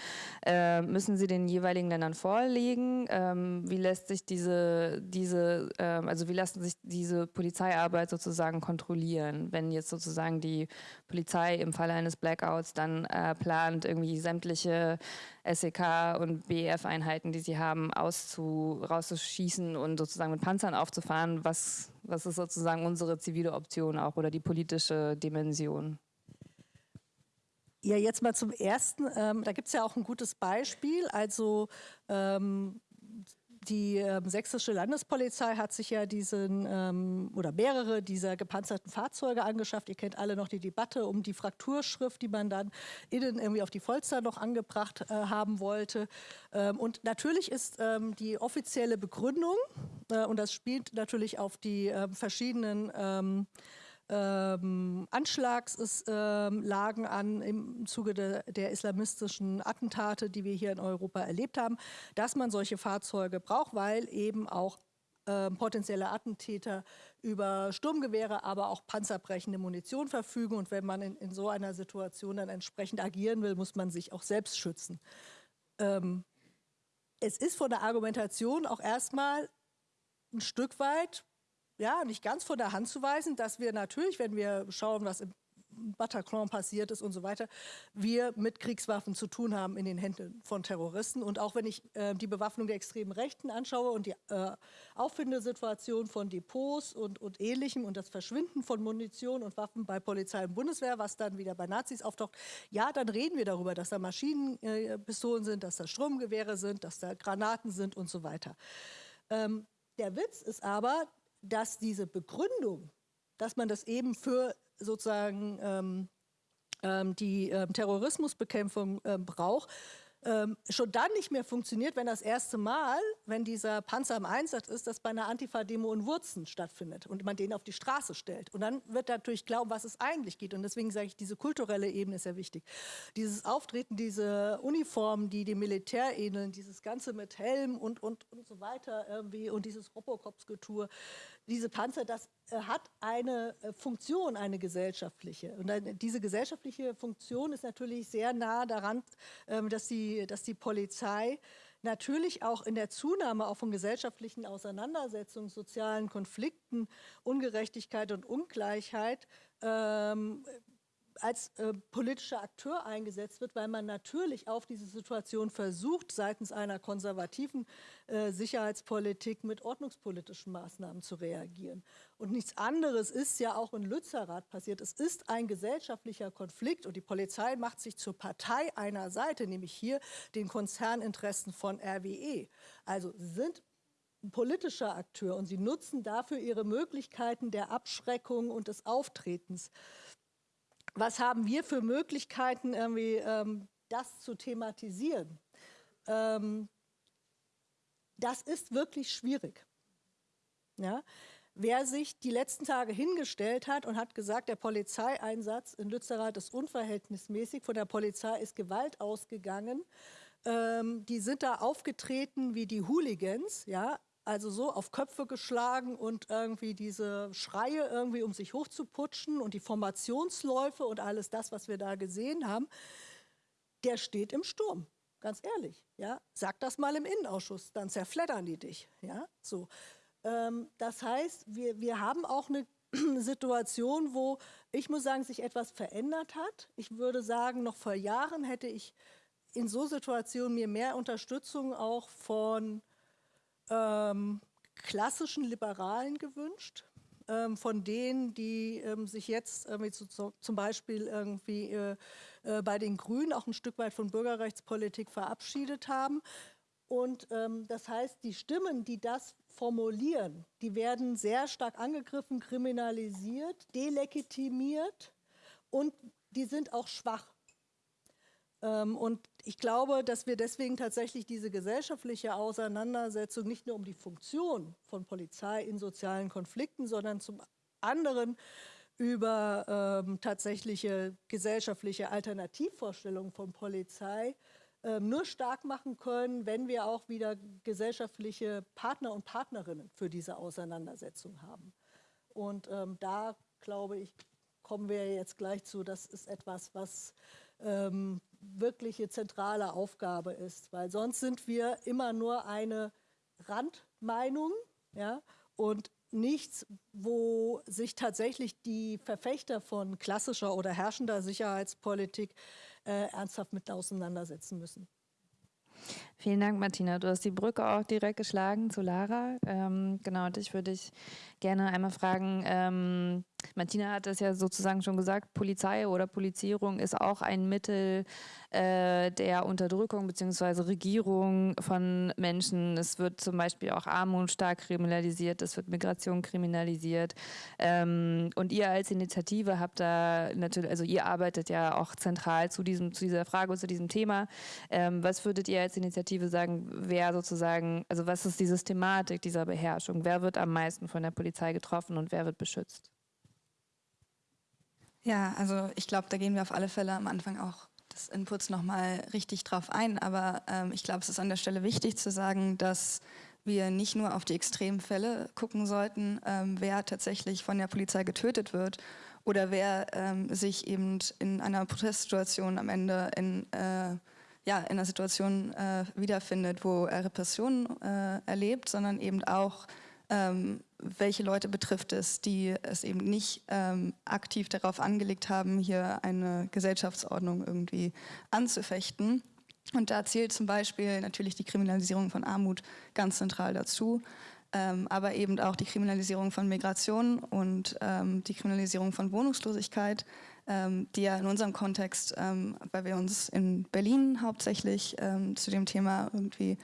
äh, müssen sie den jeweiligen Ländern vorlegen. Ähm, wie lässt sich diese, diese ähm, also wie lassen sich diese Polizeiarbeit sozusagen kontrollieren, wenn jetzt sozusagen die Polizei im Falle eines Blackouts dann äh, plant, irgendwie sämtliche SEK und BEF-Einheiten, die sie haben, auszu, rauszuschießen und sozusagen mit Panzern aufzufahren. Was, was ist sozusagen unsere zivile Option auch oder die politische Dimension? Ja, jetzt mal zum Ersten. Ähm, da gibt es ja auch ein gutes Beispiel. Also ähm, die ähm, sächsische Landespolizei hat sich ja diesen ähm, oder mehrere dieser gepanzerten Fahrzeuge angeschafft. Ihr kennt alle noch die Debatte um die Frakturschrift, die man dann innen irgendwie auf die Polster noch angebracht äh, haben wollte. Ähm, und natürlich ist ähm, die offizielle Begründung, äh, und das spielt natürlich auf die äh, verschiedenen ähm, ähm, Anschlagslagen ähm, an im Zuge de, der islamistischen Attentate, die wir hier in Europa erlebt haben, dass man solche Fahrzeuge braucht, weil eben auch ähm, potenzielle Attentäter über Sturmgewehre, aber auch panzerbrechende Munition verfügen. Und wenn man in, in, so einer Situation dann entsprechend agieren will, muss man sich auch selbst schützen. Ähm, es ist von der Argumentation auch erstmal ein Stück weit ja, nicht ganz von der Hand zu weisen, dass wir natürlich, wenn wir schauen, was im Bataclan passiert ist und so weiter, wir mit Kriegswaffen zu tun haben in den Händen von Terroristen. Und auch wenn ich äh, die Bewaffnung der extremen Rechten anschaue und die äh, Auffindesituation von Depots und, und Ähnlichem und das Verschwinden von Munition und Waffen bei Polizei und Bundeswehr, was dann wieder bei Nazis auftaucht, ja, dann reden wir darüber, dass da Maschinenpistolen sind, dass da Stromgewehre sind, dass da Granaten sind und so weiter. Ähm, der Witz ist aber, dass diese Begründung, dass man das eben für sozusagen ähm, ähm, die ähm, Terrorismusbekämpfung ähm, braucht, ähm, schon dann nicht mehr funktioniert, wenn das erste Mal, wenn dieser Panzer im Einsatz ist, das bei einer Antifa-Demo in Wurzen stattfindet und man den auf die Straße stellt. Und dann wird natürlich um was es eigentlich geht. Und deswegen sage ich, diese kulturelle Ebene ist sehr wichtig. Dieses Auftreten, diese Uniformen, die dem Militär ähneln, dieses Ganze mit Helm und, und, und so weiter irgendwie und dieses Robocop-Skulptur, diese Panzer, das äh, hat eine äh, Funktion, eine gesellschaftliche. Und diese gesellschaftliche Funktion ist natürlich sehr nah daran, ähm, dass die, dass die Polizei natürlich auch in der Zunahme auch von gesellschaftlichen Auseinandersetzungen, sozialen Konflikten, Ungerechtigkeit und Ungleichheit ähm, als äh, politischer Akteur eingesetzt wird, weil man natürlich auf diese Situation versucht, seitens einer konservativen äh, Sicherheitspolitik mit ordnungspolitischen Maßnahmen zu reagieren. Und nichts anderes ist ja auch in Lützerath passiert. Es ist ein gesellschaftlicher Konflikt und die Polizei macht sich zur Partei einer Seite, nämlich hier den Konzerninteressen von RWE. Also sind politischer Akteur und sie nutzen dafür ihre Möglichkeiten der Abschreckung und des Auftretens was haben wir für Möglichkeiten, irgendwie ähm, das zu thematisieren? Ähm, das ist wirklich schwierig. Ja? Wer sich die letzten Tage hingestellt hat und hat gesagt, der Polizeieinsatz in Lützerath ist unverhältnismäßig, von der Polizei ist Gewalt ausgegangen, ähm, die sind da aufgetreten wie die Hooligans, ja, also so auf Köpfe geschlagen und irgendwie diese Schreie irgendwie, um sich hochzuputschen und die Formationsläufe und alles das, was wir da gesehen haben, der steht im Sturm. Ganz ehrlich, ja, sag das mal im Innenausschuss, dann zerfleddern die dich, ja, so. Ähm, das heißt, wir, wir haben auch eine Situation, wo ich muss sagen, sich etwas verändert hat. Ich würde sagen, noch vor Jahren hätte ich in so Situationen mir mehr Unterstützung auch von ähm, klassischen Liberalen gewünscht, ähm, von denen, die ähm, sich jetzt zu, zum Beispiel irgendwie äh, äh, bei den Grünen auch ein Stück weit von Bürgerrechtspolitik verabschiedet haben. Und ähm, das heißt, die Stimmen, die das formulieren, die werden sehr stark angegriffen, kriminalisiert, delegitimiert und die sind auch schwach. Ähm, und ich glaube, dass wir deswegen tatsächlich diese gesellschaftliche Auseinandersetzung nicht nur um die Funktion von Polizei in sozialen Konflikten, sondern zum anderen über ähm, tatsächliche gesellschaftliche Alternativvorstellungen von Polizei ähm, nur stark machen können, wenn wir auch wieder gesellschaftliche Partner und Partnerinnen für diese Auseinandersetzung haben. Und ähm, da, glaube ich, kommen wir jetzt gleich zu, das ist etwas, was ähm, wirkliche zentrale Aufgabe ist, weil sonst sind wir immer nur eine Randmeinung ja, und nichts, wo sich tatsächlich die Verfechter von klassischer oder herrschender Sicherheitspolitik äh, ernsthaft mit auseinandersetzen müssen. Vielen Dank, Martina. Du hast die Brücke auch direkt geschlagen zu Lara. Ähm, genau, und ich würde dich gerne einmal fragen, ähm, Martina hat es ja sozusagen schon gesagt, Polizei oder Polizierung ist auch ein Mittel äh, der Unterdrückung bzw. Regierung von Menschen. Es wird zum Beispiel auch Armut stark kriminalisiert, es wird Migration kriminalisiert. Ähm, und ihr als Initiative habt da natürlich, also ihr arbeitet ja auch zentral zu, diesem, zu dieser Frage und zu diesem Thema. Ähm, was würdet ihr als Initiative sagen, wer sozusagen, also was ist die Systematik dieser Beherrschung? Wer wird am meisten von der Polizei getroffen und wer wird beschützt? Ja, also ich glaube, da gehen wir auf alle Fälle am Anfang auch des Inputs nochmal richtig drauf ein. Aber ähm, ich glaube, es ist an der Stelle wichtig zu sagen, dass wir nicht nur auf die extremen Fälle gucken sollten, ähm, wer tatsächlich von der Polizei getötet wird oder wer ähm, sich eben in einer Protestsituation am Ende in, äh, ja, in einer Situation äh, wiederfindet, wo er Repressionen äh, erlebt, sondern eben auch ähm, welche Leute betrifft es, die es eben nicht ähm, aktiv darauf angelegt haben, hier eine Gesellschaftsordnung irgendwie anzufechten. Und da zählt zum Beispiel natürlich die Kriminalisierung von Armut ganz zentral dazu, ähm, aber eben auch die Kriminalisierung von Migration und ähm, die Kriminalisierung von Wohnungslosigkeit, ähm, die ja in unserem Kontext, ähm, weil wir uns in Berlin hauptsächlich ähm, zu dem Thema irgendwie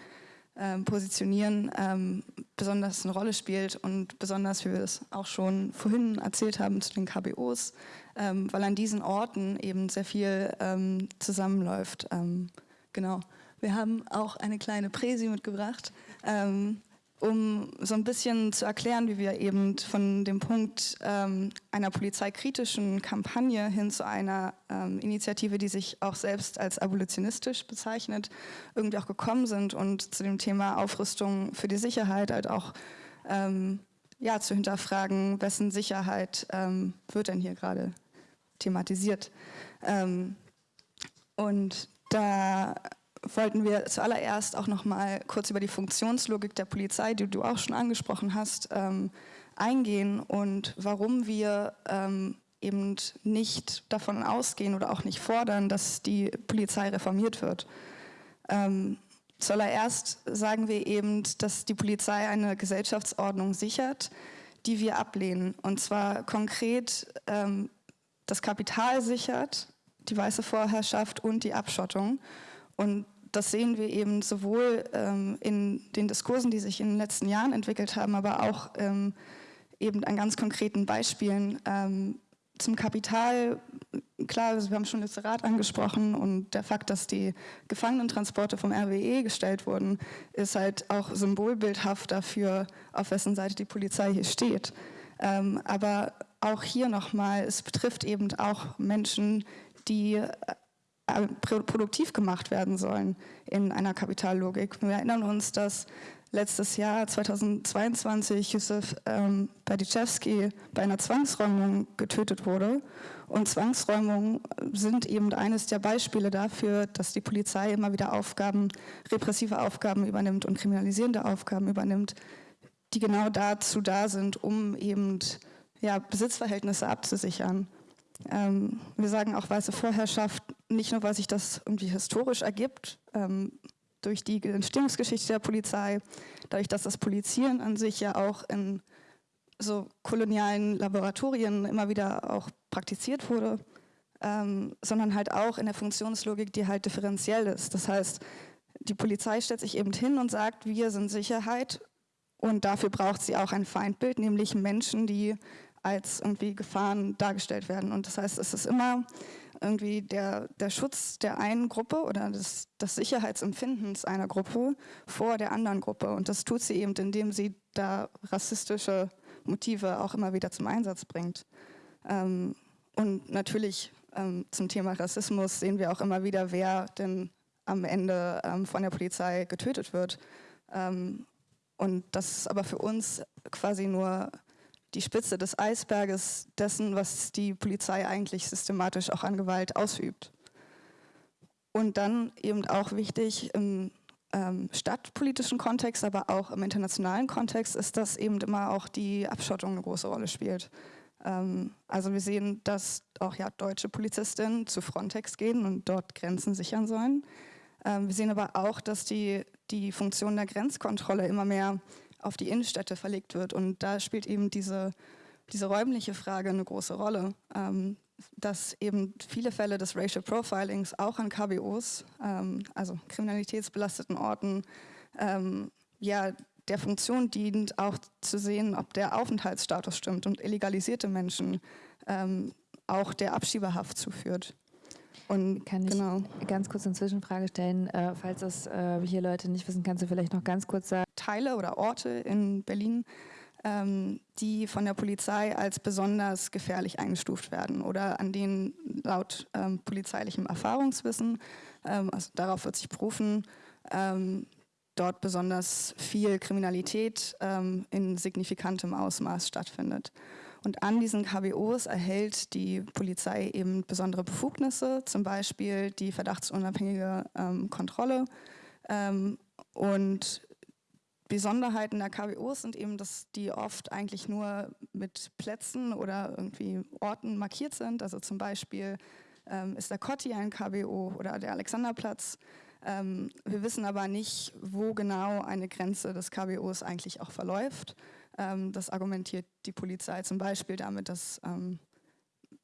ähm, positionieren, ähm, besonders eine Rolle spielt und besonders, wie wir es auch schon vorhin erzählt haben, zu den KBOs, ähm, weil an diesen Orten eben sehr viel ähm, zusammenläuft. Ähm, genau. Wir haben auch eine kleine Präsi mitgebracht. Ähm, um so ein bisschen zu erklären, wie wir eben von dem Punkt ähm, einer polizeikritischen Kampagne hin zu einer ähm, Initiative, die sich auch selbst als abolitionistisch bezeichnet, irgendwie auch gekommen sind und zu dem Thema Aufrüstung für die Sicherheit halt auch ähm, ja, zu hinterfragen, wessen Sicherheit ähm, wird denn hier gerade thematisiert. Ähm, und da wollten wir zuallererst auch noch mal kurz über die Funktionslogik der Polizei, die du auch schon angesprochen hast, ähm, eingehen und warum wir ähm, eben nicht davon ausgehen oder auch nicht fordern, dass die Polizei reformiert wird. Ähm, zuallererst sagen wir eben, dass die Polizei eine Gesellschaftsordnung sichert, die wir ablehnen. Und zwar konkret ähm, das Kapital sichert, die weiße Vorherrschaft und die Abschottung. Und das sehen wir eben sowohl ähm, in den Diskursen, die sich in den letzten Jahren entwickelt haben, aber auch ähm, eben an ganz konkreten Beispielen. Ähm, zum Kapital, klar, also wir haben schon Rat angesprochen und der Fakt, dass die Gefangenentransporte vom RWE gestellt wurden, ist halt auch symbolbildhaft dafür, auf wessen Seite die Polizei hier steht. Ähm, aber auch hier nochmal, es betrifft eben auch Menschen, die äh, produktiv gemacht werden sollen in einer Kapitallogik. Wir erinnern uns, dass letztes Jahr, 2022, Yusuf ähm, Badiszewski bei einer Zwangsräumung getötet wurde. Und Zwangsräumungen sind eben eines der Beispiele dafür, dass die Polizei immer wieder Aufgaben, repressive Aufgaben übernimmt und kriminalisierende Aufgaben übernimmt, die genau dazu da sind, um eben ja, Besitzverhältnisse abzusichern. Ähm, wir sagen auch weiße Vorherrschaft, nicht nur, weil sich das irgendwie historisch ergibt, ähm, durch die Entstehungsgeschichte der Polizei, dadurch, dass das Polizieren an sich ja auch in so kolonialen Laboratorien immer wieder auch praktiziert wurde, ähm, sondern halt auch in der Funktionslogik, die halt differenziell ist. Das heißt, die Polizei stellt sich eben hin und sagt, wir sind Sicherheit und dafür braucht sie auch ein Feindbild, nämlich Menschen, die als irgendwie Gefahren dargestellt werden. Und das heißt, es ist immer irgendwie der, der Schutz der einen Gruppe oder des, des Sicherheitsempfindens einer Gruppe vor der anderen Gruppe. Und das tut sie eben, indem sie da rassistische Motive auch immer wieder zum Einsatz bringt. Ähm, und natürlich ähm, zum Thema Rassismus sehen wir auch immer wieder, wer denn am Ende ähm, von der Polizei getötet wird. Ähm, und das ist aber für uns quasi nur die Spitze des Eisberges dessen, was die Polizei eigentlich systematisch auch an Gewalt ausübt. Und dann eben auch wichtig im ähm, stadtpolitischen Kontext, aber auch im internationalen Kontext ist, dass eben immer auch die Abschottung eine große Rolle spielt. Ähm, also wir sehen, dass auch ja, deutsche Polizistinnen zu Frontex gehen und dort Grenzen sichern sollen. Ähm, wir sehen aber auch, dass die, die Funktion der Grenzkontrolle immer mehr auf die Innenstädte verlegt wird. Und da spielt eben diese, diese räumliche Frage eine große Rolle, ähm, dass eben viele Fälle des Racial Profilings auch an KBOs, ähm, also kriminalitätsbelasteten Orten, ähm, ja, der Funktion dient, auch zu sehen, ob der Aufenthaltsstatus stimmt und illegalisierte Menschen ähm, auch der Abschiebehaft zuführt. Und Kann ich genau. ganz kurz eine Zwischenfrage stellen? Äh, falls das äh, hier Leute nicht wissen, kannst du vielleicht noch ganz kurz sagen? Teile oder Orte in Berlin, ähm, die von der Polizei als besonders gefährlich eingestuft werden oder an denen laut ähm, polizeilichem Erfahrungswissen, ähm, also darauf wird sich berufen, ähm, dort besonders viel Kriminalität ähm, in signifikantem Ausmaß stattfindet. Und an diesen KBOs erhält die Polizei eben besondere Befugnisse, zum Beispiel die verdachtsunabhängige ähm, Kontrolle. Ähm, und Besonderheiten der KBOs sind eben, dass die oft eigentlich nur mit Plätzen oder irgendwie Orten markiert sind. Also zum Beispiel ähm, ist der Kotti ein KBO oder der Alexanderplatz. Ähm, wir wissen aber nicht, wo genau eine Grenze des KBOs eigentlich auch verläuft. Ähm, das argumentiert die Polizei zum Beispiel damit, dass ähm,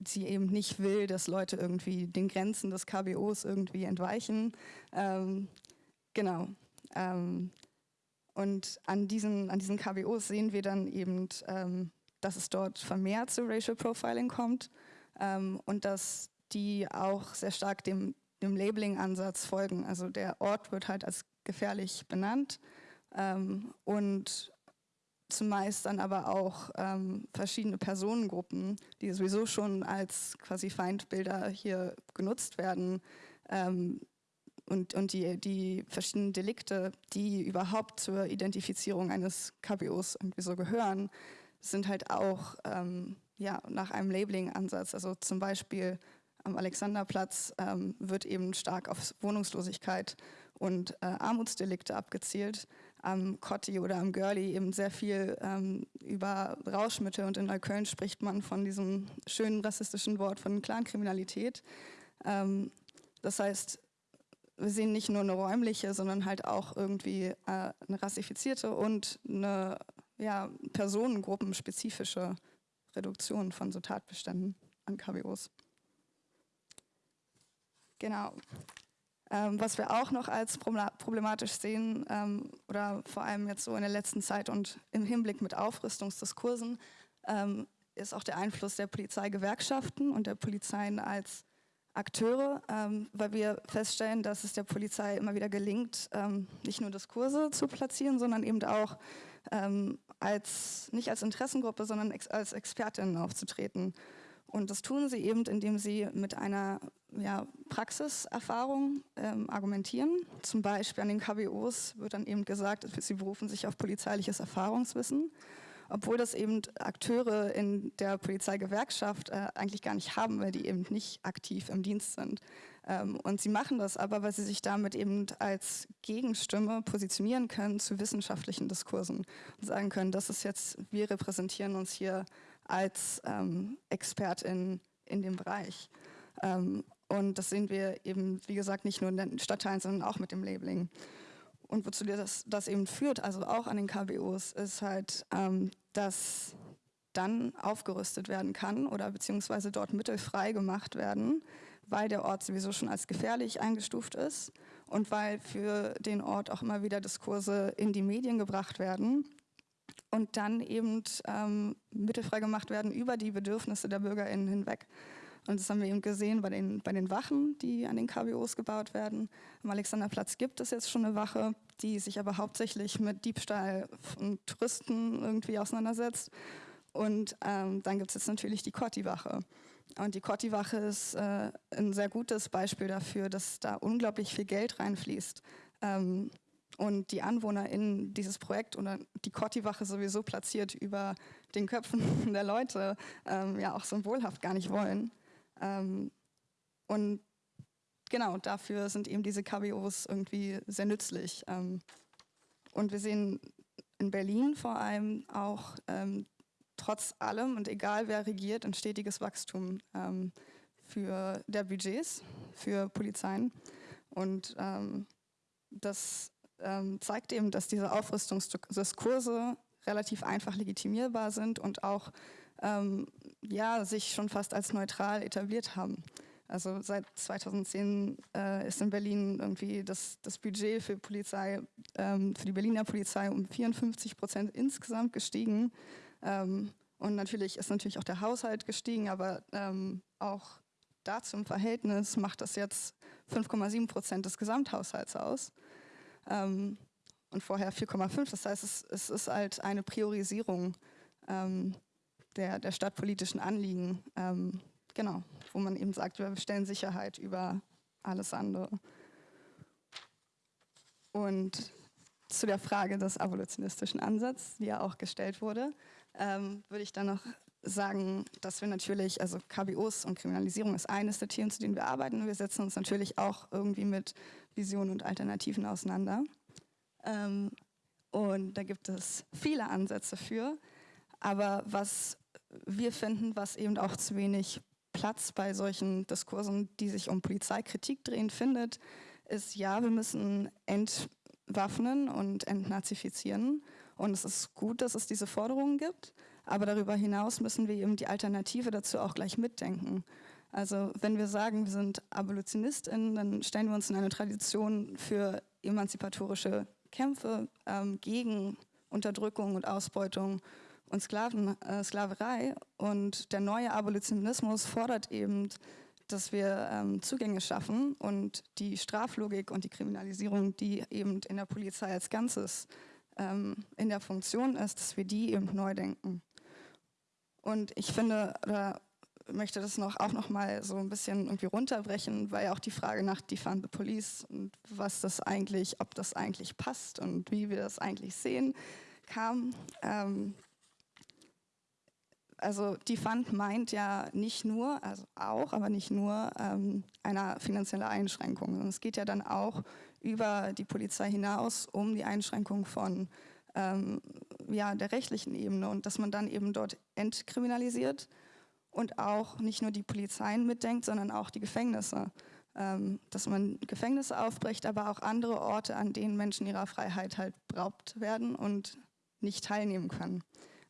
sie eben nicht will, dass Leute irgendwie den Grenzen des KBOs irgendwie entweichen. Ähm, genau. Ähm, und an diesen, an diesen KBOs sehen wir dann eben, ähm, dass es dort vermehrt zu Racial Profiling kommt ähm, und dass die auch sehr stark dem, dem Labeling-Ansatz folgen. Also der Ort wird halt als gefährlich benannt und zumeist dann aber auch ähm, verschiedene Personengruppen, die sowieso schon als quasi Feindbilder hier genutzt werden ähm, und, und die, die verschiedenen Delikte, die überhaupt zur Identifizierung eines KBOs irgendwie so gehören, sind halt auch ähm, ja, nach einem Labeling-Ansatz. Also zum Beispiel am Alexanderplatz ähm, wird eben stark auf Wohnungslosigkeit und äh, Armutsdelikte abgezielt. Am Cotti oder am Girlie eben sehr viel ähm, über Rauschmittel und in Neukölln spricht man von diesem schönen rassistischen Wort von Clankriminalität. Ähm, das heißt, wir sehen nicht nur eine räumliche, sondern halt auch irgendwie äh, eine rassifizierte und eine ja, personengruppenspezifische Reduktion von so Tatbeständen an KWOs. Genau. Ähm, was wir auch noch als problematisch sehen, ähm, oder vor allem jetzt so in der letzten Zeit und im Hinblick mit Aufrüstungsdiskursen, ähm, ist auch der Einfluss der Polizeigewerkschaften und der Polizeien als Akteure, ähm, weil wir feststellen, dass es der Polizei immer wieder gelingt, ähm, nicht nur Diskurse zu platzieren, sondern eben auch ähm, als, nicht als Interessengruppe, sondern ex als Expertinnen aufzutreten. Und das tun sie eben, indem sie mit einer ja, Praxiserfahrung ähm, argumentieren. Zum Beispiel an den KBOs wird dann eben gesagt, sie berufen sich auf polizeiliches Erfahrungswissen, obwohl das eben Akteure in der Polizeigewerkschaft äh, eigentlich gar nicht haben, weil die eben nicht aktiv im Dienst sind. Ähm, und sie machen das aber, weil sie sich damit eben als Gegenstimme positionieren können zu wissenschaftlichen Diskursen und sagen können, das ist jetzt, wir repräsentieren uns hier als ähm, Expertin in dem Bereich. Ähm, und das sehen wir eben, wie gesagt, nicht nur in den Stadtteilen, sondern auch mit dem Labeling. Und wozu das, das eben führt, also auch an den KBOs, ist halt, ähm, dass dann aufgerüstet werden kann oder beziehungsweise dort Mittel frei gemacht werden, weil der Ort sowieso schon als gefährlich eingestuft ist und weil für den Ort auch immer wieder Diskurse in die Medien gebracht werden und dann eben ähm, mittelfrei gemacht werden über die Bedürfnisse der BürgerInnen hinweg. Und das haben wir eben gesehen bei den, bei den Wachen, die an den KBOs gebaut werden. Am Alexanderplatz gibt es jetzt schon eine Wache, die sich aber hauptsächlich mit Diebstahl von Touristen irgendwie auseinandersetzt. Und ähm, dann gibt es jetzt natürlich die Kotti-Wache. Und die Kotti-Wache ist äh, ein sehr gutes Beispiel dafür, dass da unglaublich viel Geld reinfließt. Ähm, und die Anwohner in dieses Projekt oder die Kotti-Wache sowieso platziert über den Köpfen der Leute ähm, ja auch symbolhaft gar nicht wollen. Ähm, und genau, dafür sind eben diese KBOs irgendwie sehr nützlich. Ähm, und wir sehen in Berlin vor allem auch ähm, trotz allem und egal wer regiert, ein stetiges Wachstum ähm, für der Budgets für Polizeien. Und ähm, das ähm, zeigt eben, dass diese Aufrüstungsdiskurse relativ einfach legitimierbar sind und auch ähm, ja, sich schon fast als neutral etabliert haben. Also seit 2010 äh, ist in Berlin irgendwie das, das Budget für Polizei, ähm, für die Berliner Polizei um 54 Prozent insgesamt gestiegen. Ähm, und natürlich ist natürlich auch der Haushalt gestiegen, aber ähm, auch dazu im Verhältnis macht das jetzt 5,7 Prozent des Gesamthaushalts aus. Ähm, und vorher 4,5. Das heißt, es, es, ist halt eine Priorisierung ähm, der, der stadtpolitischen Anliegen, ähm, genau, wo man eben sagt, wir stellen Sicherheit über alles andere. Und zu der Frage des abolitionistischen Ansatzes, die ja auch gestellt wurde, ähm, würde ich dann noch sagen, dass wir natürlich, also KBOs und Kriminalisierung ist eines der Themen, zu denen wir arbeiten. Wir setzen uns natürlich auch irgendwie mit Visionen und Alternativen auseinander. Ähm, und da gibt es viele Ansätze für. Aber was wir finden, was eben auch zu wenig Platz bei solchen Diskursen, die sich um Polizeikritik drehen, findet, ist, ja, wir müssen entwaffnen und entnazifizieren. Und es ist gut, dass es diese Forderungen gibt. Aber darüber hinaus müssen wir eben die Alternative dazu auch gleich mitdenken. Also wenn wir sagen, wir sind AbolitionistInnen, dann stellen wir uns in eine Tradition für emanzipatorische Kämpfe ähm, gegen Unterdrückung und Ausbeutung und Sklaven, äh, Sklaverei. Und der neue Abolitionismus fordert eben, dass wir ähm, Zugänge schaffen und die Straflogik und die Kriminalisierung, die eben in der Polizei als Ganzes ähm, in der Funktion ist, dass wir die eben neu denken. Und ich finde, oder möchte das noch, auch noch mal so ein bisschen irgendwie runterbrechen, weil ja auch die Frage nach Defund the Police und was das eigentlich, ob das eigentlich passt und wie wir das eigentlich sehen, kam. Ähm, also die Fund meint ja nicht nur, also auch, aber nicht nur ähm, eine finanzielle Einschränkung. Es geht ja dann auch über die Polizei hinaus um die Einschränkung von ähm, ja, der rechtlichen Ebene und dass man dann eben dort entkriminalisiert und auch nicht nur die Polizeien mitdenkt, sondern auch die Gefängnisse. Ähm, dass man Gefängnisse aufbricht, aber auch andere Orte, an denen Menschen ihrer Freiheit halt beraubt werden und nicht teilnehmen können.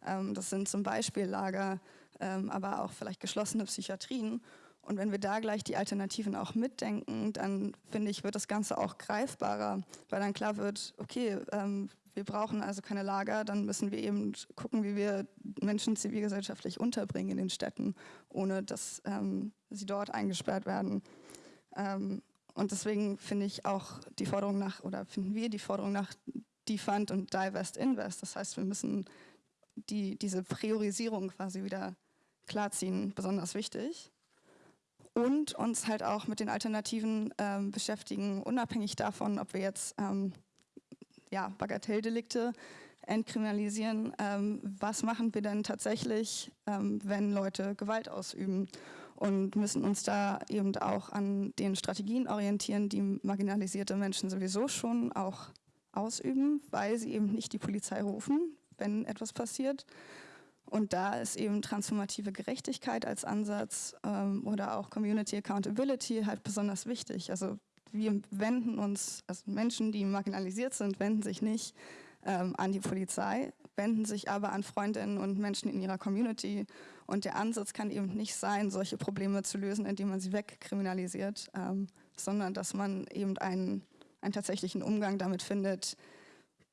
Ähm, das sind zum Beispiel Lager, ähm, aber auch vielleicht geschlossene Psychiatrien. Und wenn wir da gleich die Alternativen auch mitdenken, dann finde ich, wird das Ganze auch greifbarer, weil dann klar wird, okay, ähm, wir brauchen also keine Lager, dann müssen wir eben gucken, wie wir Menschen zivilgesellschaftlich unterbringen in den Städten, ohne dass ähm, sie dort eingesperrt werden. Ähm, und deswegen finde ich auch die Forderung nach, oder finden wir die Forderung nach Defund und Divest Invest. Das heißt, wir müssen die, diese Priorisierung quasi wieder klarziehen, besonders wichtig. Und uns halt auch mit den Alternativen ähm, beschäftigen, unabhängig davon, ob wir jetzt ähm, ja, Bagatelldelikte entkriminalisieren. Ähm, was machen wir denn tatsächlich, ähm, wenn Leute Gewalt ausüben? Und müssen uns da eben auch an den Strategien orientieren, die marginalisierte Menschen sowieso schon auch ausüben, weil sie eben nicht die Polizei rufen, wenn etwas passiert. Und da ist eben transformative Gerechtigkeit als Ansatz ähm, oder auch Community Accountability halt besonders wichtig. Also wir wenden uns, also Menschen, die marginalisiert sind, wenden sich nicht ähm, an die Polizei, wenden sich aber an Freundinnen und Menschen in ihrer Community. Und der Ansatz kann eben nicht sein, solche Probleme zu lösen, indem man sie wegkriminalisiert, ähm, sondern dass man eben einen, einen tatsächlichen Umgang damit findet,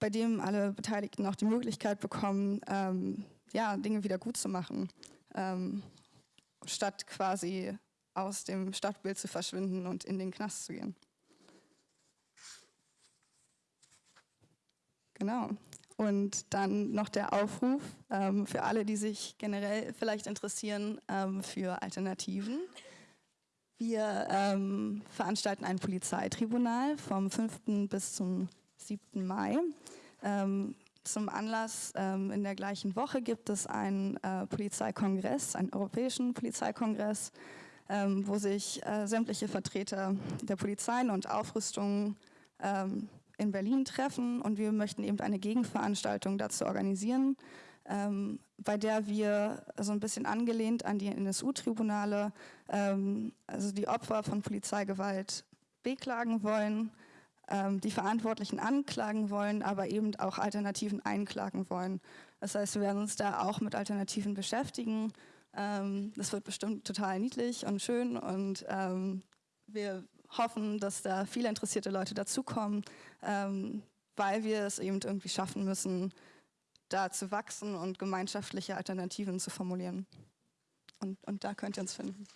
bei dem alle Beteiligten auch die Möglichkeit bekommen, ähm, ja, Dinge wieder gut zu machen, ähm, statt quasi aus dem Stadtbild zu verschwinden und in den Knast zu gehen. Genau. Und dann noch der Aufruf ähm, für alle, die sich generell vielleicht interessieren ähm, für Alternativen. Wir ähm, veranstalten ein Polizeitribunal vom 5. bis zum 7. Mai. Ähm, zum Anlass ähm, in der gleichen Woche gibt es einen äh, Polizeikongress, einen europäischen Polizeikongress, ähm, wo sich äh, sämtliche Vertreter der Polizeien und Aufrüstungen ähm, in Berlin treffen und wir möchten eben eine Gegenveranstaltung dazu organisieren, ähm, bei der wir so ein bisschen angelehnt an die NSU-Tribunale, ähm, also die Opfer von Polizeigewalt beklagen wollen, ähm, die Verantwortlichen anklagen wollen, aber eben auch Alternativen einklagen wollen. Das heißt, wir werden uns da auch mit Alternativen beschäftigen. Ähm, das wird bestimmt total niedlich und schön und ähm, wir hoffen, dass da viele interessierte Leute dazukommen, ähm, weil wir es eben irgendwie schaffen müssen, da zu wachsen und gemeinschaftliche Alternativen zu formulieren. Und, und da könnt ihr uns finden.